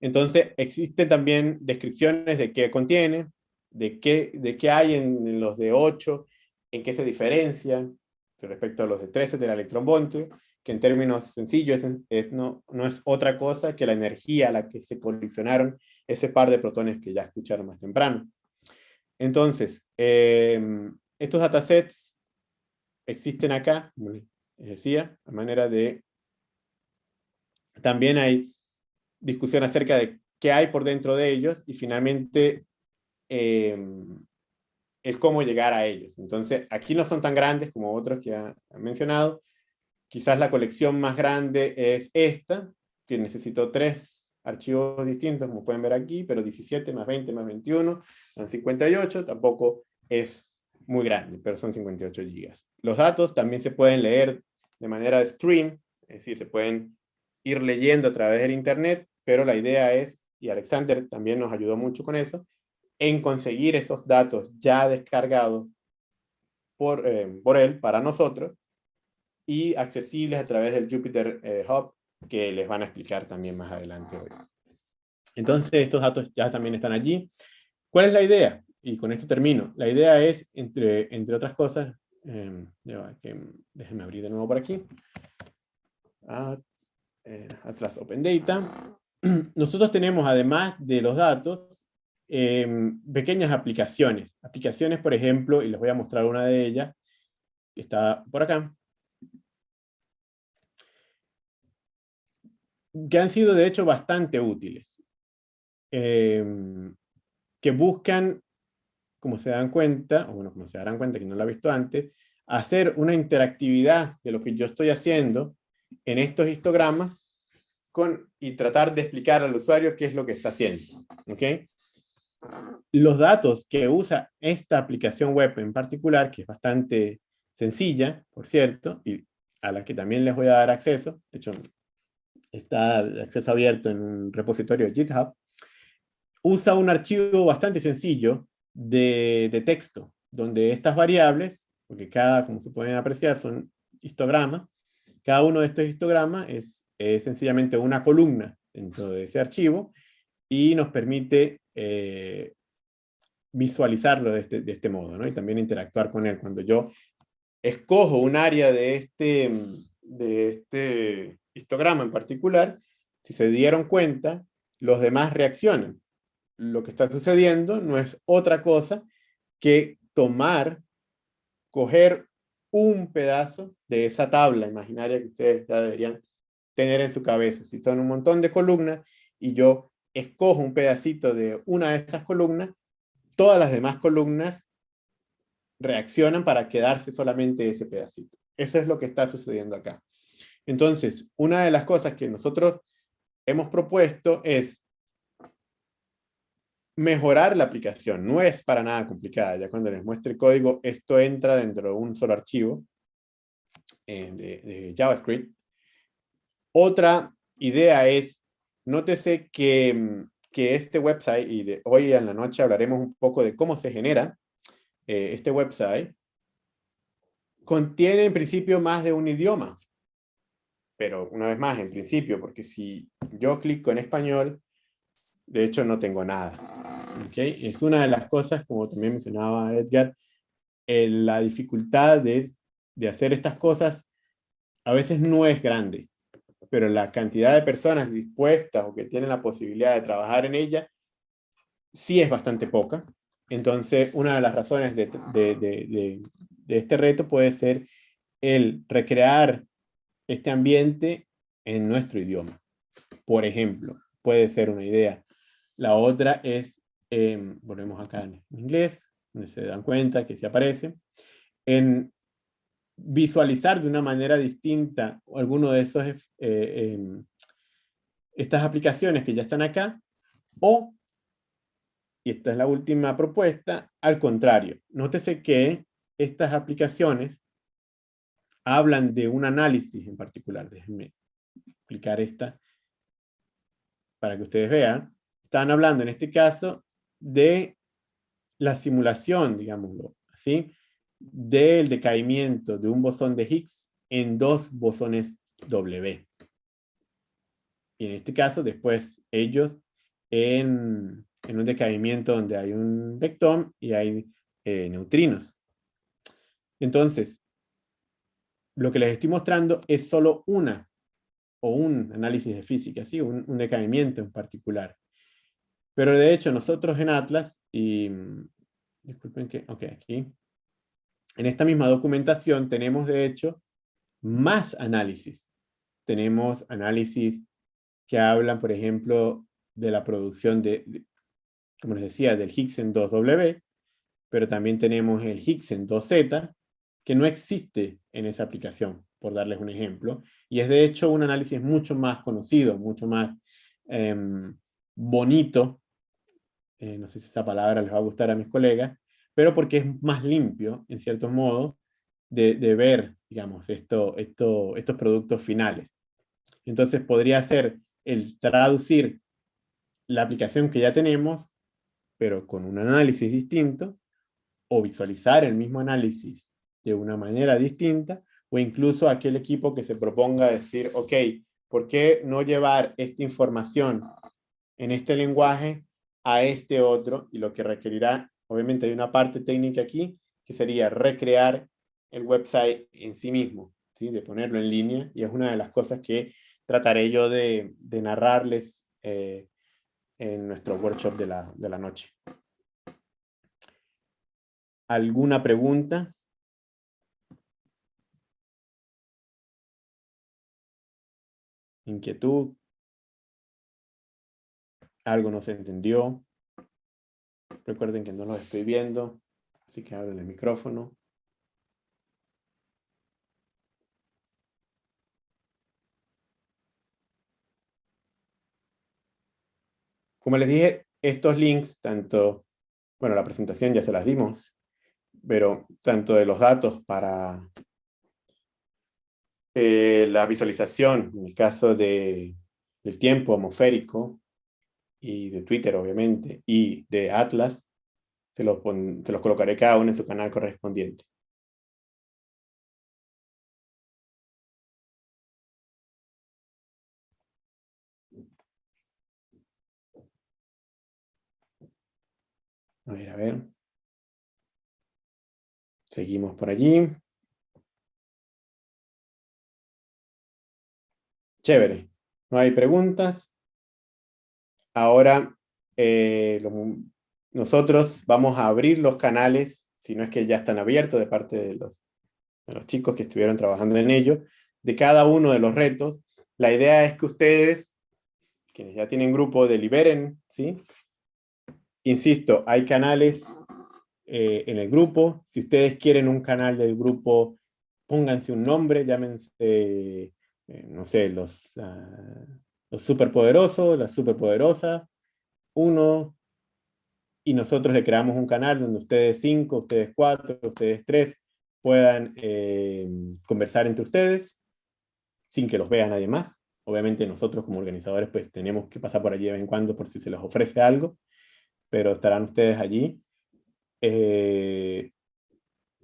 Entonces, existen también descripciones de qué contiene, de qué, de qué hay en los de 8, en qué se diferencian respecto a los de 13 del electronvoltio, que en términos sencillos es, no, no, es otra cosa que la energía a la que se colisionaron ese par de protones que ya escucharon más temprano. Entonces, em, estos datasets existen acá, les decía, a manera de... También hay discusión acerca de qué hay por dentro de ellos y finalmente em, el cómo llegar a ellos. Entonces, aquí no son tan grandes como otros que han mencionado, Quizás la colección más grande es esta, que necesitó tres archivos distintos, como pueden ver aquí, pero 17 más 20 más 21 son 58, tampoco es muy grande, pero son 58 gigas. Los datos también se pueden leer de manera stream, es decir, se pueden ir leyendo a través del internet, pero la idea es, y Alexander también nos ayudó mucho con eso, en conseguir esos datos ya descargados por, eh, por él, para nosotros, y accesibles a través del Jupyter eh, Hub, que les van a explicar también más adelante hoy. Entonces, estos datos ya también están allí. ¿Cuál es la idea? Y con esto termino. La idea es, entre, entre otras cosas, eh, que, déjenme abrir de nuevo por aquí. Ah, eh, atrás, Open Data. Nosotros tenemos, además de los datos, em, pequeñas aplicaciones. Aplicaciones, por ejemplo, y les voy a mostrar una de ellas, que está por acá, que han sido de hecho bastante útiles, em, que buscan, como se dan cuenta, o bueno, como se darán cuenta que no lo ha visto antes, hacer una interactividad de lo que yo estoy haciendo en estos histogramas con, y tratar de explicar al usuario qué es lo que está haciendo. ¿okay? Los datos que usa esta aplicación web en particular, que es bastante sencilla, por cierto, y a la que también les voy a dar acceso, de hecho está de acceso abierto en un repositorio de GitHub, usa un archivo bastante sencillo de, texto, donde estas variables, porque cada, como se pueden apreciar, son histogramas, cada uno de estos histogramas es, sencillamente una columna dentro de ese archivo, y nos permite eh, visualizarlo de este, de este modo, y también interactuar con él. Cuando yo escojo un área de este, de este histograma en particular, si se dieron cuenta, los demás reaccionan. Lo que está sucediendo no es otra cosa que tomar, coger un pedazo de esa tabla imaginaria que ustedes ya deberían tener en su cabeza. Si son un montón de columnas y yo escojo un pedacito de una de esas columnas, todas las demás columnas reaccionan para quedarse solamente ese pedacito. Eso es lo que está sucediendo acá. Entonces, una de las cosas que nosotros hemos propuesto es mejorar la aplicación. No es para nada complicada. Ya cuando les muestre el código, esto entra dentro de un solo archivo eh, de, JavaScript. Otra idea es, nótese que, que este website, y hoy en la noche hablaremos un poco de cómo se genera eh, este website, contiene en principio más de un idioma pero una vez más, en principio, porque si yo clico en español, de hecho no tengo nada. Es una de las cosas, como también mencionaba Edgar, la dificultad de, de hacer estas cosas a veces no es grande, pero la cantidad de personas dispuestas o que tienen la posibilidad de trabajar en ella sí es bastante poca. Entonces, una de las razones de, de, de este reto puede ser el recrear este ambiente en nuestro idioma. por ejemplo, puede ser una idea. La otra es, em, volvemos acá en inglés, donde se dan cuenta que se aparece, en visualizar de una manera distinta alguno de esos, eh, em, estas aplicaciones que ya están acá, o, y esta es la última propuesta, al contrario. Nótese que estas aplicaciones hablan de un análisis en particular. Déjenme explicar esta para que ustedes vean. Están hablando en este caso de la simulación, digámoslo así, del decaimiento de un bosón de Higgs en dos bosones W. Y en este caso, después ellos en, un decaimiento donde hay un vectón y hay eh, neutrinos. Entonces, lo que les estoy mostrando es solo una o un análisis de física, ¿sí? un, un decaimiento en particular. Pero de hecho nosotros en Atlas, y disculpen que, ok, aquí, en esta misma documentación tenemos de hecho más análisis. Tenemos análisis que hablan, por ejemplo, de la producción de, como les decía, del Higgs en 2W, pero también tenemos el Higgs en 2Z, que no existe en esa aplicación, por darles un ejemplo, y es de hecho un análisis mucho más conocido, mucho más em, bonito, eh, no sé si esa palabra les va a gustar a mis colegas, pero porque es más limpio, en cierto modo, de, ver, digamos, esto, esto, estos productos finales. Entonces podría ser el traducir la aplicación que ya tenemos, pero con un análisis distinto, o visualizar el mismo análisis de una manera distinta, o incluso aquel equipo que se proponga decir, ok, ¿por qué no llevar esta información en este lenguaje a este otro? Y lo que requerirá Obviamente hay una parte técnica aquí, que sería recrear el website en sí mismo, ¿sí? de ponerlo en línea, y es una de las cosas que trataré yo de, narrarles eh, en nuestro workshop de la, de la noche. ¿Alguna pregunta? ¿Inquietud? ¿Algo no se entendió? Recuerden que no los estoy viendo, así que abren el micrófono. Como les dije, estos links, tanto, bueno, la presentación ya se las dimos, pero tanto de los datos para eh, la visualización, en el caso de, del tiempo atmosférico, y de Twitter, obviamente, y de Atlas, se los, se los colocaré cada uno en su canal correspondiente. A ver, a ver. Seguimos por allí. Chévere. No hay preguntas. Ahora eh, nosotros vamos a abrir los canales, si no es que ya están abiertos de parte de los, chicos que estuvieron trabajando en ello, de cada uno de los retos. La idea es que ustedes, quienes ya tienen grupo, deliberen, ¿sí? Insisto, hay canales eh, en el grupo. Si ustedes quieren un canal del grupo, pónganse un nombre, llámense, eh, no sé, los, ah, los superpoderosos, la superpoderosa, uno, y nosotros le creamos un canal donde ustedes cinco, ustedes cuatro, ustedes tres, puedan eh, conversar entre ustedes, sin que los vea nadie más. Obviamente nosotros como organizadores pues tenemos que pasar por allí de vez en cuando por si se les ofrece algo, pero estarán ustedes allí. Eh,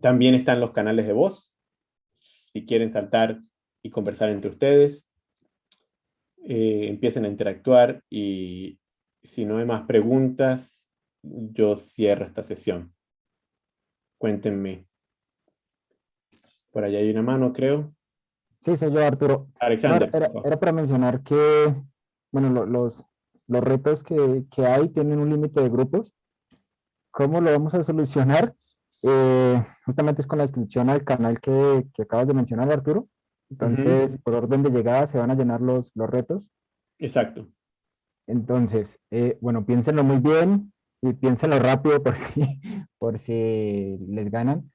también están los canales de voz, si quieren saltar y conversar entre ustedes. Eh, empiecen a interactuar y si no hay más preguntas, yo cierro esta sesión. Cuéntenme. Por allá hay una mano, creo. Sí, soy yo, Arturo. Alexander. Era, para mencionar que, bueno, los, los retos que, que hay tienen un límite de grupos. ¿Cómo lo vamos a solucionar? Eh, justamente es con la inscripción al canal que, que acabas de mencionar, Arturo. Entonces, por orden de llegada se van a llenar los, los retos. Exacto. Entonces, eh, bueno, piénsenlo muy bien y piénsenlo rápido por si, por si les ganan.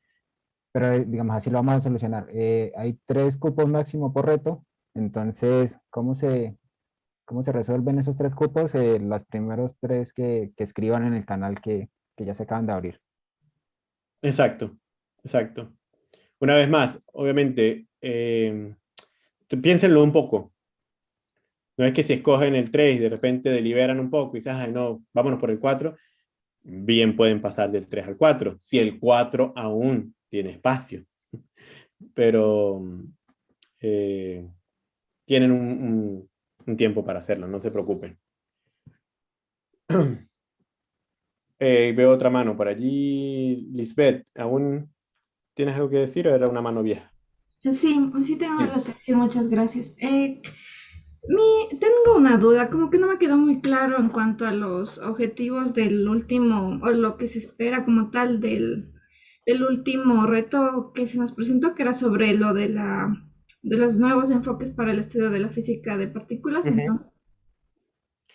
Pero eh, digamos, así lo vamos a solucionar. Eh, hay tres cupos máximo por reto. Entonces, ¿cómo se, cómo se resuelven esos tres cupos? los primeros tres que, que, escriban en el canal que, que ya se acaban de abrir. Exacto, exacto. Una vez más, obviamente, piénsenlo un poco. No es que si escogen el 3 y de repente deliberan un poco y no, vámonos por el 4, bien pueden pasar del 3 al 4, si el 4 aún tiene espacio. Pero eh, tienen un, tiempo para hacerlo, no se preocupen. Eh, veo otra mano por allí. Lisbeth, ¿aún tienes algo que decir o era una mano vieja? Sí, sí tengo algo que decir, muchas gracias. Eh, mi, tengo una duda, como que no me quedó muy claro en cuanto a los objetivos del último, o lo que se espera como tal del, del último reto que se nos presentó, que era sobre lo de la de los nuevos enfoques para el estudio de la física de partículas.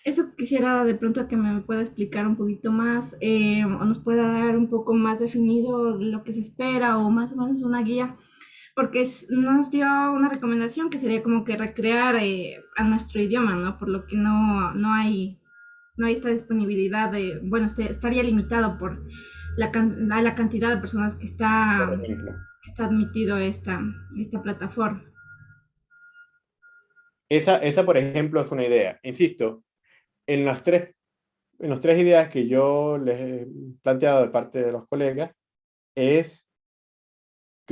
eso quisiera de pronto que me pueda explicar un poquito más eh, o nos pueda dar un poco más definido lo que se espera o más o menos una guía porque nos dio una recomendación que sería como que recrear eh, a nuestro idioma, ¿no? Por lo que no, no, hay, no hay esta disponibilidad de, bueno, este, estaría limitado por la, la cantidad de personas que está, está admitido esta, esta plataforma. Esa, esa, por ejemplo, es una idea. Insisto, en las tres, en las tres ideas que yo les he planteado de parte de los colegas, es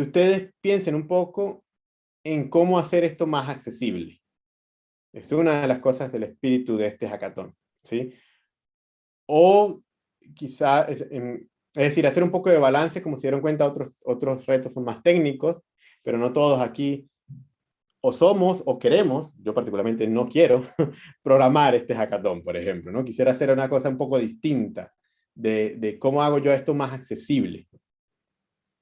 que ustedes piensen un poco en cómo hacer esto más accesible. Es una de las cosas del espíritu de este hackathon. ¿sí? O quizá, es, decir, hacer un poco de balance, como se dieron cuenta, otros, otros retos son más técnicos, pero no todos aquí o somos o queremos, yo particularmente no quiero, programar este hackathon, por ejemplo. ¿no? Quisiera hacer una cosa un poco distinta de cómo hago yo esto más accesible.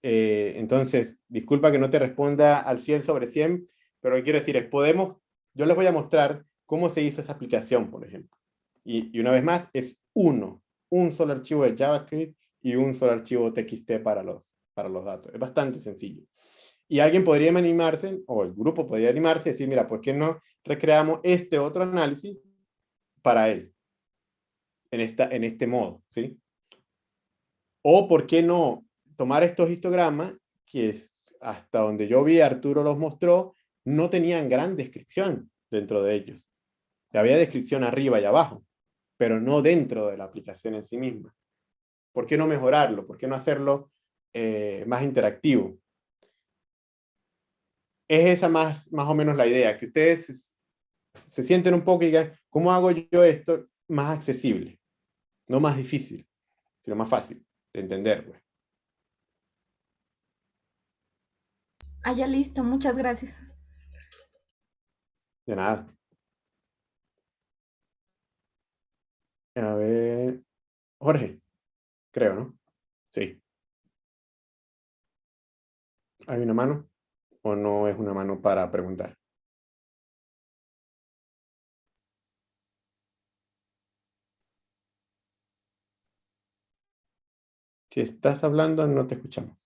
Eh, entonces, disculpa que no te responda al 100 sobre 100, pero lo que quiero decir es, podemos, yo les voy a mostrar cómo se hizo esa aplicación, por ejemplo. Y, una vez más, es uno, un solo archivo de JavaScript y un solo archivo TXT para los, para los datos. Es bastante sencillo. Y alguien podría animarse, o el grupo podría animarse y decir, mira, ¿por qué no recreamos este otro análisis para él? En, esta, en este modo, ¿sí? O ¿por qué no tomar estos histogramas, que es hasta donde yo vi, Arturo los mostró, no tenían gran descripción dentro de ellos. Había descripción arriba y abajo, pero no dentro de la aplicación en sí misma. ¿Por qué no mejorarlo? ¿Por qué no hacerlo eh, más interactivo? Es esa más, más o menos la idea, que ustedes se, sienten un poco y digan, ¿cómo hago yo esto más accesible? No más difícil, sino más fácil de entender. Pues. Ah, ya listo, muchas gracias. De nada. A ver, Jorge, creo, ¿no? Sí. ¿Hay una mano? ¿O no es una mano para preguntar? Si estás hablando, no te escuchamos.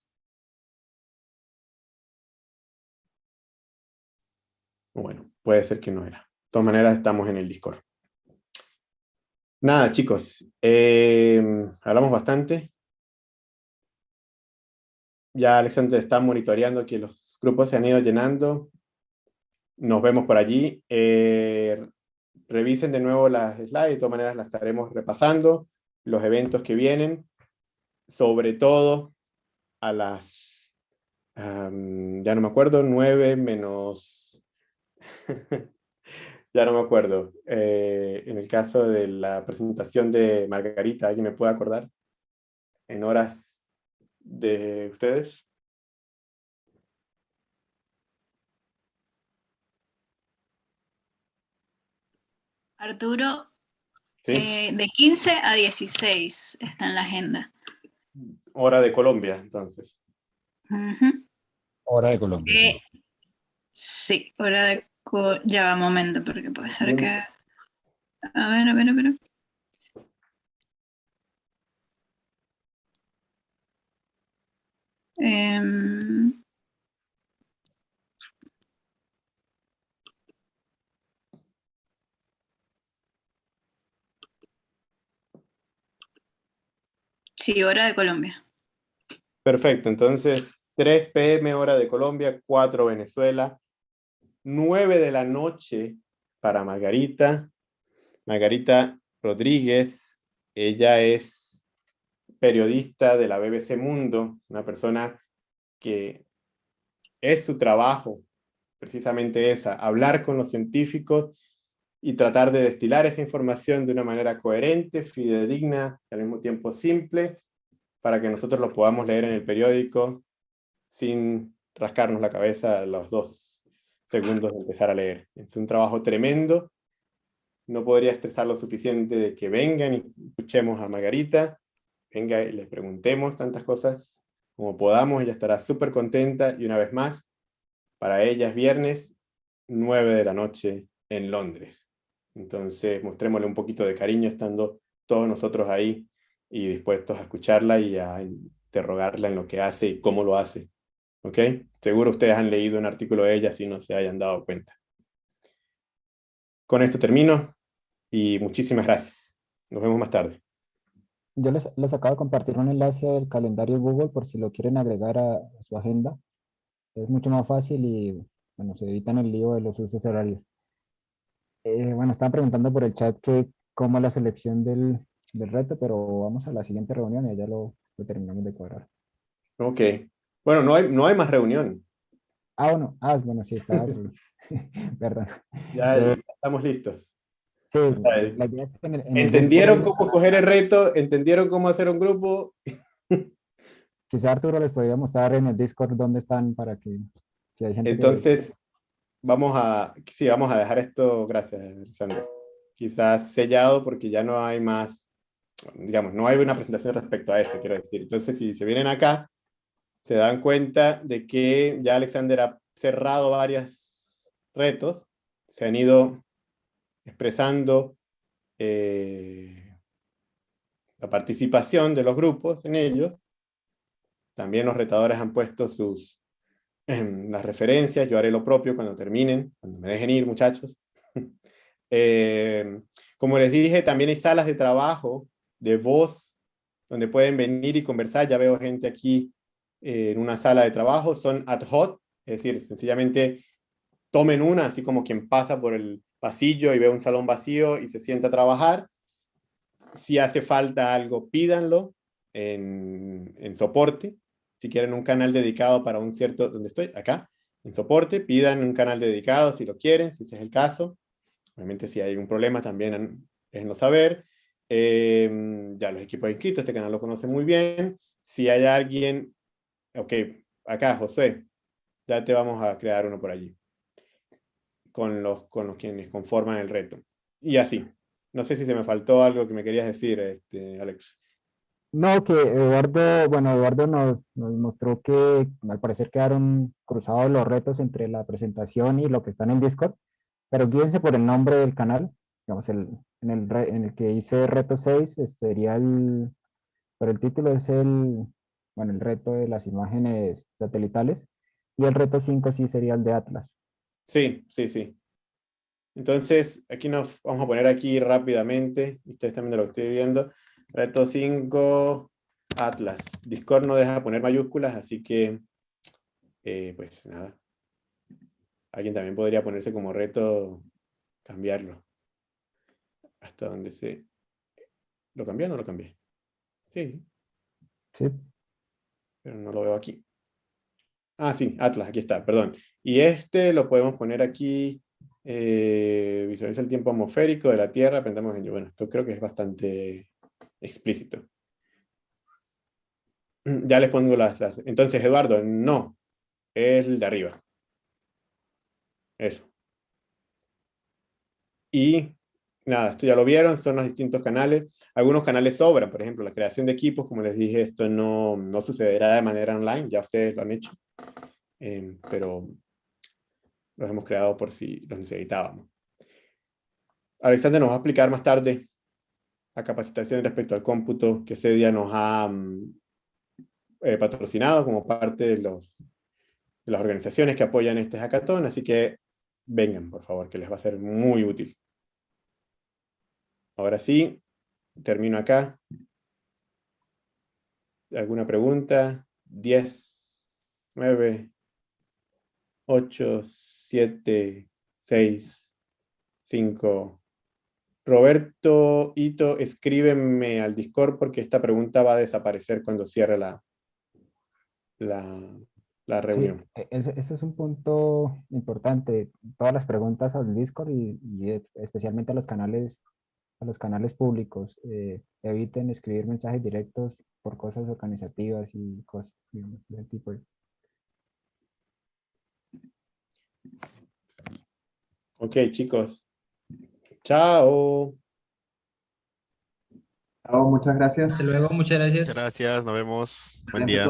Bueno, puede ser que no era. De todas maneras, estamos en el Discord. Nada, chicos. Em, hablamos bastante. Ya Alexander está monitoreando que los grupos se han ido llenando. Nos vemos por allí. Eh, revisen de nuevo las slides, de todas maneras las estaremos repasando. Los eventos que vienen, sobre todo a las, ya no me acuerdo, 9 menos ya no me acuerdo. Eh, en el caso de la presentación de Margarita, ¿alguien me puede acordar? En horas de ustedes. Arturo, eh, de 15 a 16 está en la agenda. Hora de Colombia, entonces. Hora de Colombia. Eh, sí, hora de ya va momento, porque puede ser que... A ver, a ver, a ver. Em, Sí, hora de Colombia. Perfecto, entonces 3 pm hora de Colombia, 4 Venezuela, 9 de la noche para Margarita. Margarita Rodríguez, ella es periodista de la BBC Mundo, una persona que es su trabajo, precisamente esa, hablar con los científicos y tratar de destilar esa información de una manera coherente, fidedigna, y al mismo tiempo simple, para que nosotros lo podamos leer en el periódico sin rascarnos la cabeza los dos segundos de empezar a leer. Es un trabajo tremendo. No podría estresar lo suficiente de que vengan y escuchemos a Margarita, venga y le preguntemos tantas cosas como podamos, ella estará súper contenta y una vez más, para ella es viernes 9 de la noche en Londres. Entonces, mostrémosle un poquito de cariño estando todos nosotros ahí y dispuestos a escucharla y a interrogarla en lo que hace y cómo lo hace. ¿Ok? Seguro ustedes han leído un artículo de ella si no se hayan dado cuenta. Con esto termino y muchísimas gracias. Nos vemos más tarde. Yo les, les acabo de compartir un enlace del calendario Google por si lo quieren agregar a, a su agenda. Es mucho más fácil y bueno, se evitan el lío de los usos horarios. Eh, bueno, estaban preguntando por el chat que cómo la selección del, del, reto, pero vamos a la siguiente reunión y ya lo, lo, terminamos de cuadrar. Ok. Bueno, no hay, no hay más reunión. Ah, bueno, ah, bueno, sí, está. Perdón. Ya, ya, estamos listos. Sí, la idea es que en el, en ¿Entendieron el cómo coger el reto? ¿Entendieron cómo hacer un grupo? Quizá Arturo les podría mostrar en el Discord dónde están para que si hay gente Entonces, que vamos a, sí, vamos a dejar esto, gracias, Alexander, quizás sellado porque ya no hay más, digamos, no hay una presentación respecto a eso, quiero decir. Entonces, si se vienen acá, se dan cuenta de que ya Alexander ha cerrado varios retos, se han ido expresando eh, la participación de los grupos en ellos. También los retadores han puesto sus las referencias, yo haré lo propio cuando terminen, cuando me dejen ir muchachos. eh, como les dije, también hay salas de trabajo, de voz, donde pueden venir y conversar, ya veo gente aquí en una sala de trabajo, son ad hoc, es decir, sencillamente tomen una, así como quien pasa por el pasillo y ve un salón vacío y se sienta a trabajar. Si hace falta algo, pídanlo en, en soporte, si quieren un canal dedicado para un cierto, donde estoy, acá, en soporte, pidan un canal dedicado si lo quieren, si ese es el caso. Obviamente si hay un problema también déjenlo saber. Eh, ya los equipos inscritos, este canal lo conocen muy bien. Si hay alguien, ok, acá José, ya te vamos a crear uno por allí. Con los, con los quienes conforman el reto. Y así. No sé si se me faltó algo que me querías decir, este, Alex. No, que Eduardo, bueno, Eduardo nos, nos, mostró que al parecer quedaron cruzados los retos entre la presentación y lo que está en el Discord, pero guíense por el nombre del canal, digamos, el, en, el, en el que hice reto 6, este sería el, pero el título es el, bueno, el reto de las imágenes satelitales, y el reto 5 sí sería el de Atlas. Sí, sí, sí. Entonces, aquí nos vamos a poner aquí rápidamente, ustedes también lo estoy viendo, Reto 5, Atlas. Discord no deja poner mayúsculas, así que, eh, pues nada. Alguien también podría ponerse como reto cambiarlo. Hasta donde se... ¿Lo cambié o no lo cambié? Sí. Sí. Pero no lo veo aquí. Ah, sí, Atlas, aquí está, perdón. Y este lo podemos poner aquí, eh, visualiza el tiempo atmosférico de la Tierra, aprendamos en Bueno, esto creo que es bastante explícito. Ya les pongo las, las, Entonces, Eduardo, no. Es el de arriba. Eso. Y nada, esto ya lo vieron, son los distintos canales. Algunos canales sobran, por ejemplo, la creación de equipos, como les dije, esto no, no sucederá de manera online, ya ustedes lo han hecho. Eh, pero los hemos creado por si los necesitábamos. Alexander nos va a explicar más tarde la capacitación respecto al cómputo que ese día nos ha mm, eh, patrocinado como parte de, los, de las organizaciones que apoyan este hackathon, así que vengan, por favor, que les va a ser muy útil. Ahora sí, termino acá. ¿Alguna pregunta? 10, 9, 8, 7, 6, 5. Roberto Ito, escríbeme al Discord porque esta pregunta va a desaparecer cuando cierre la, la, reunión. Sí, ese, es un punto importante. Todas las preguntas al Discord y, especialmente a los canales a los canales públicos. Eh, eviten escribir mensajes directos por cosas organizativas y cosas del tipo. Ok, chicos. Chao. Chao, muchas gracias. Hasta luego, muchas gracias. Gracias, nos vemos. Buen día.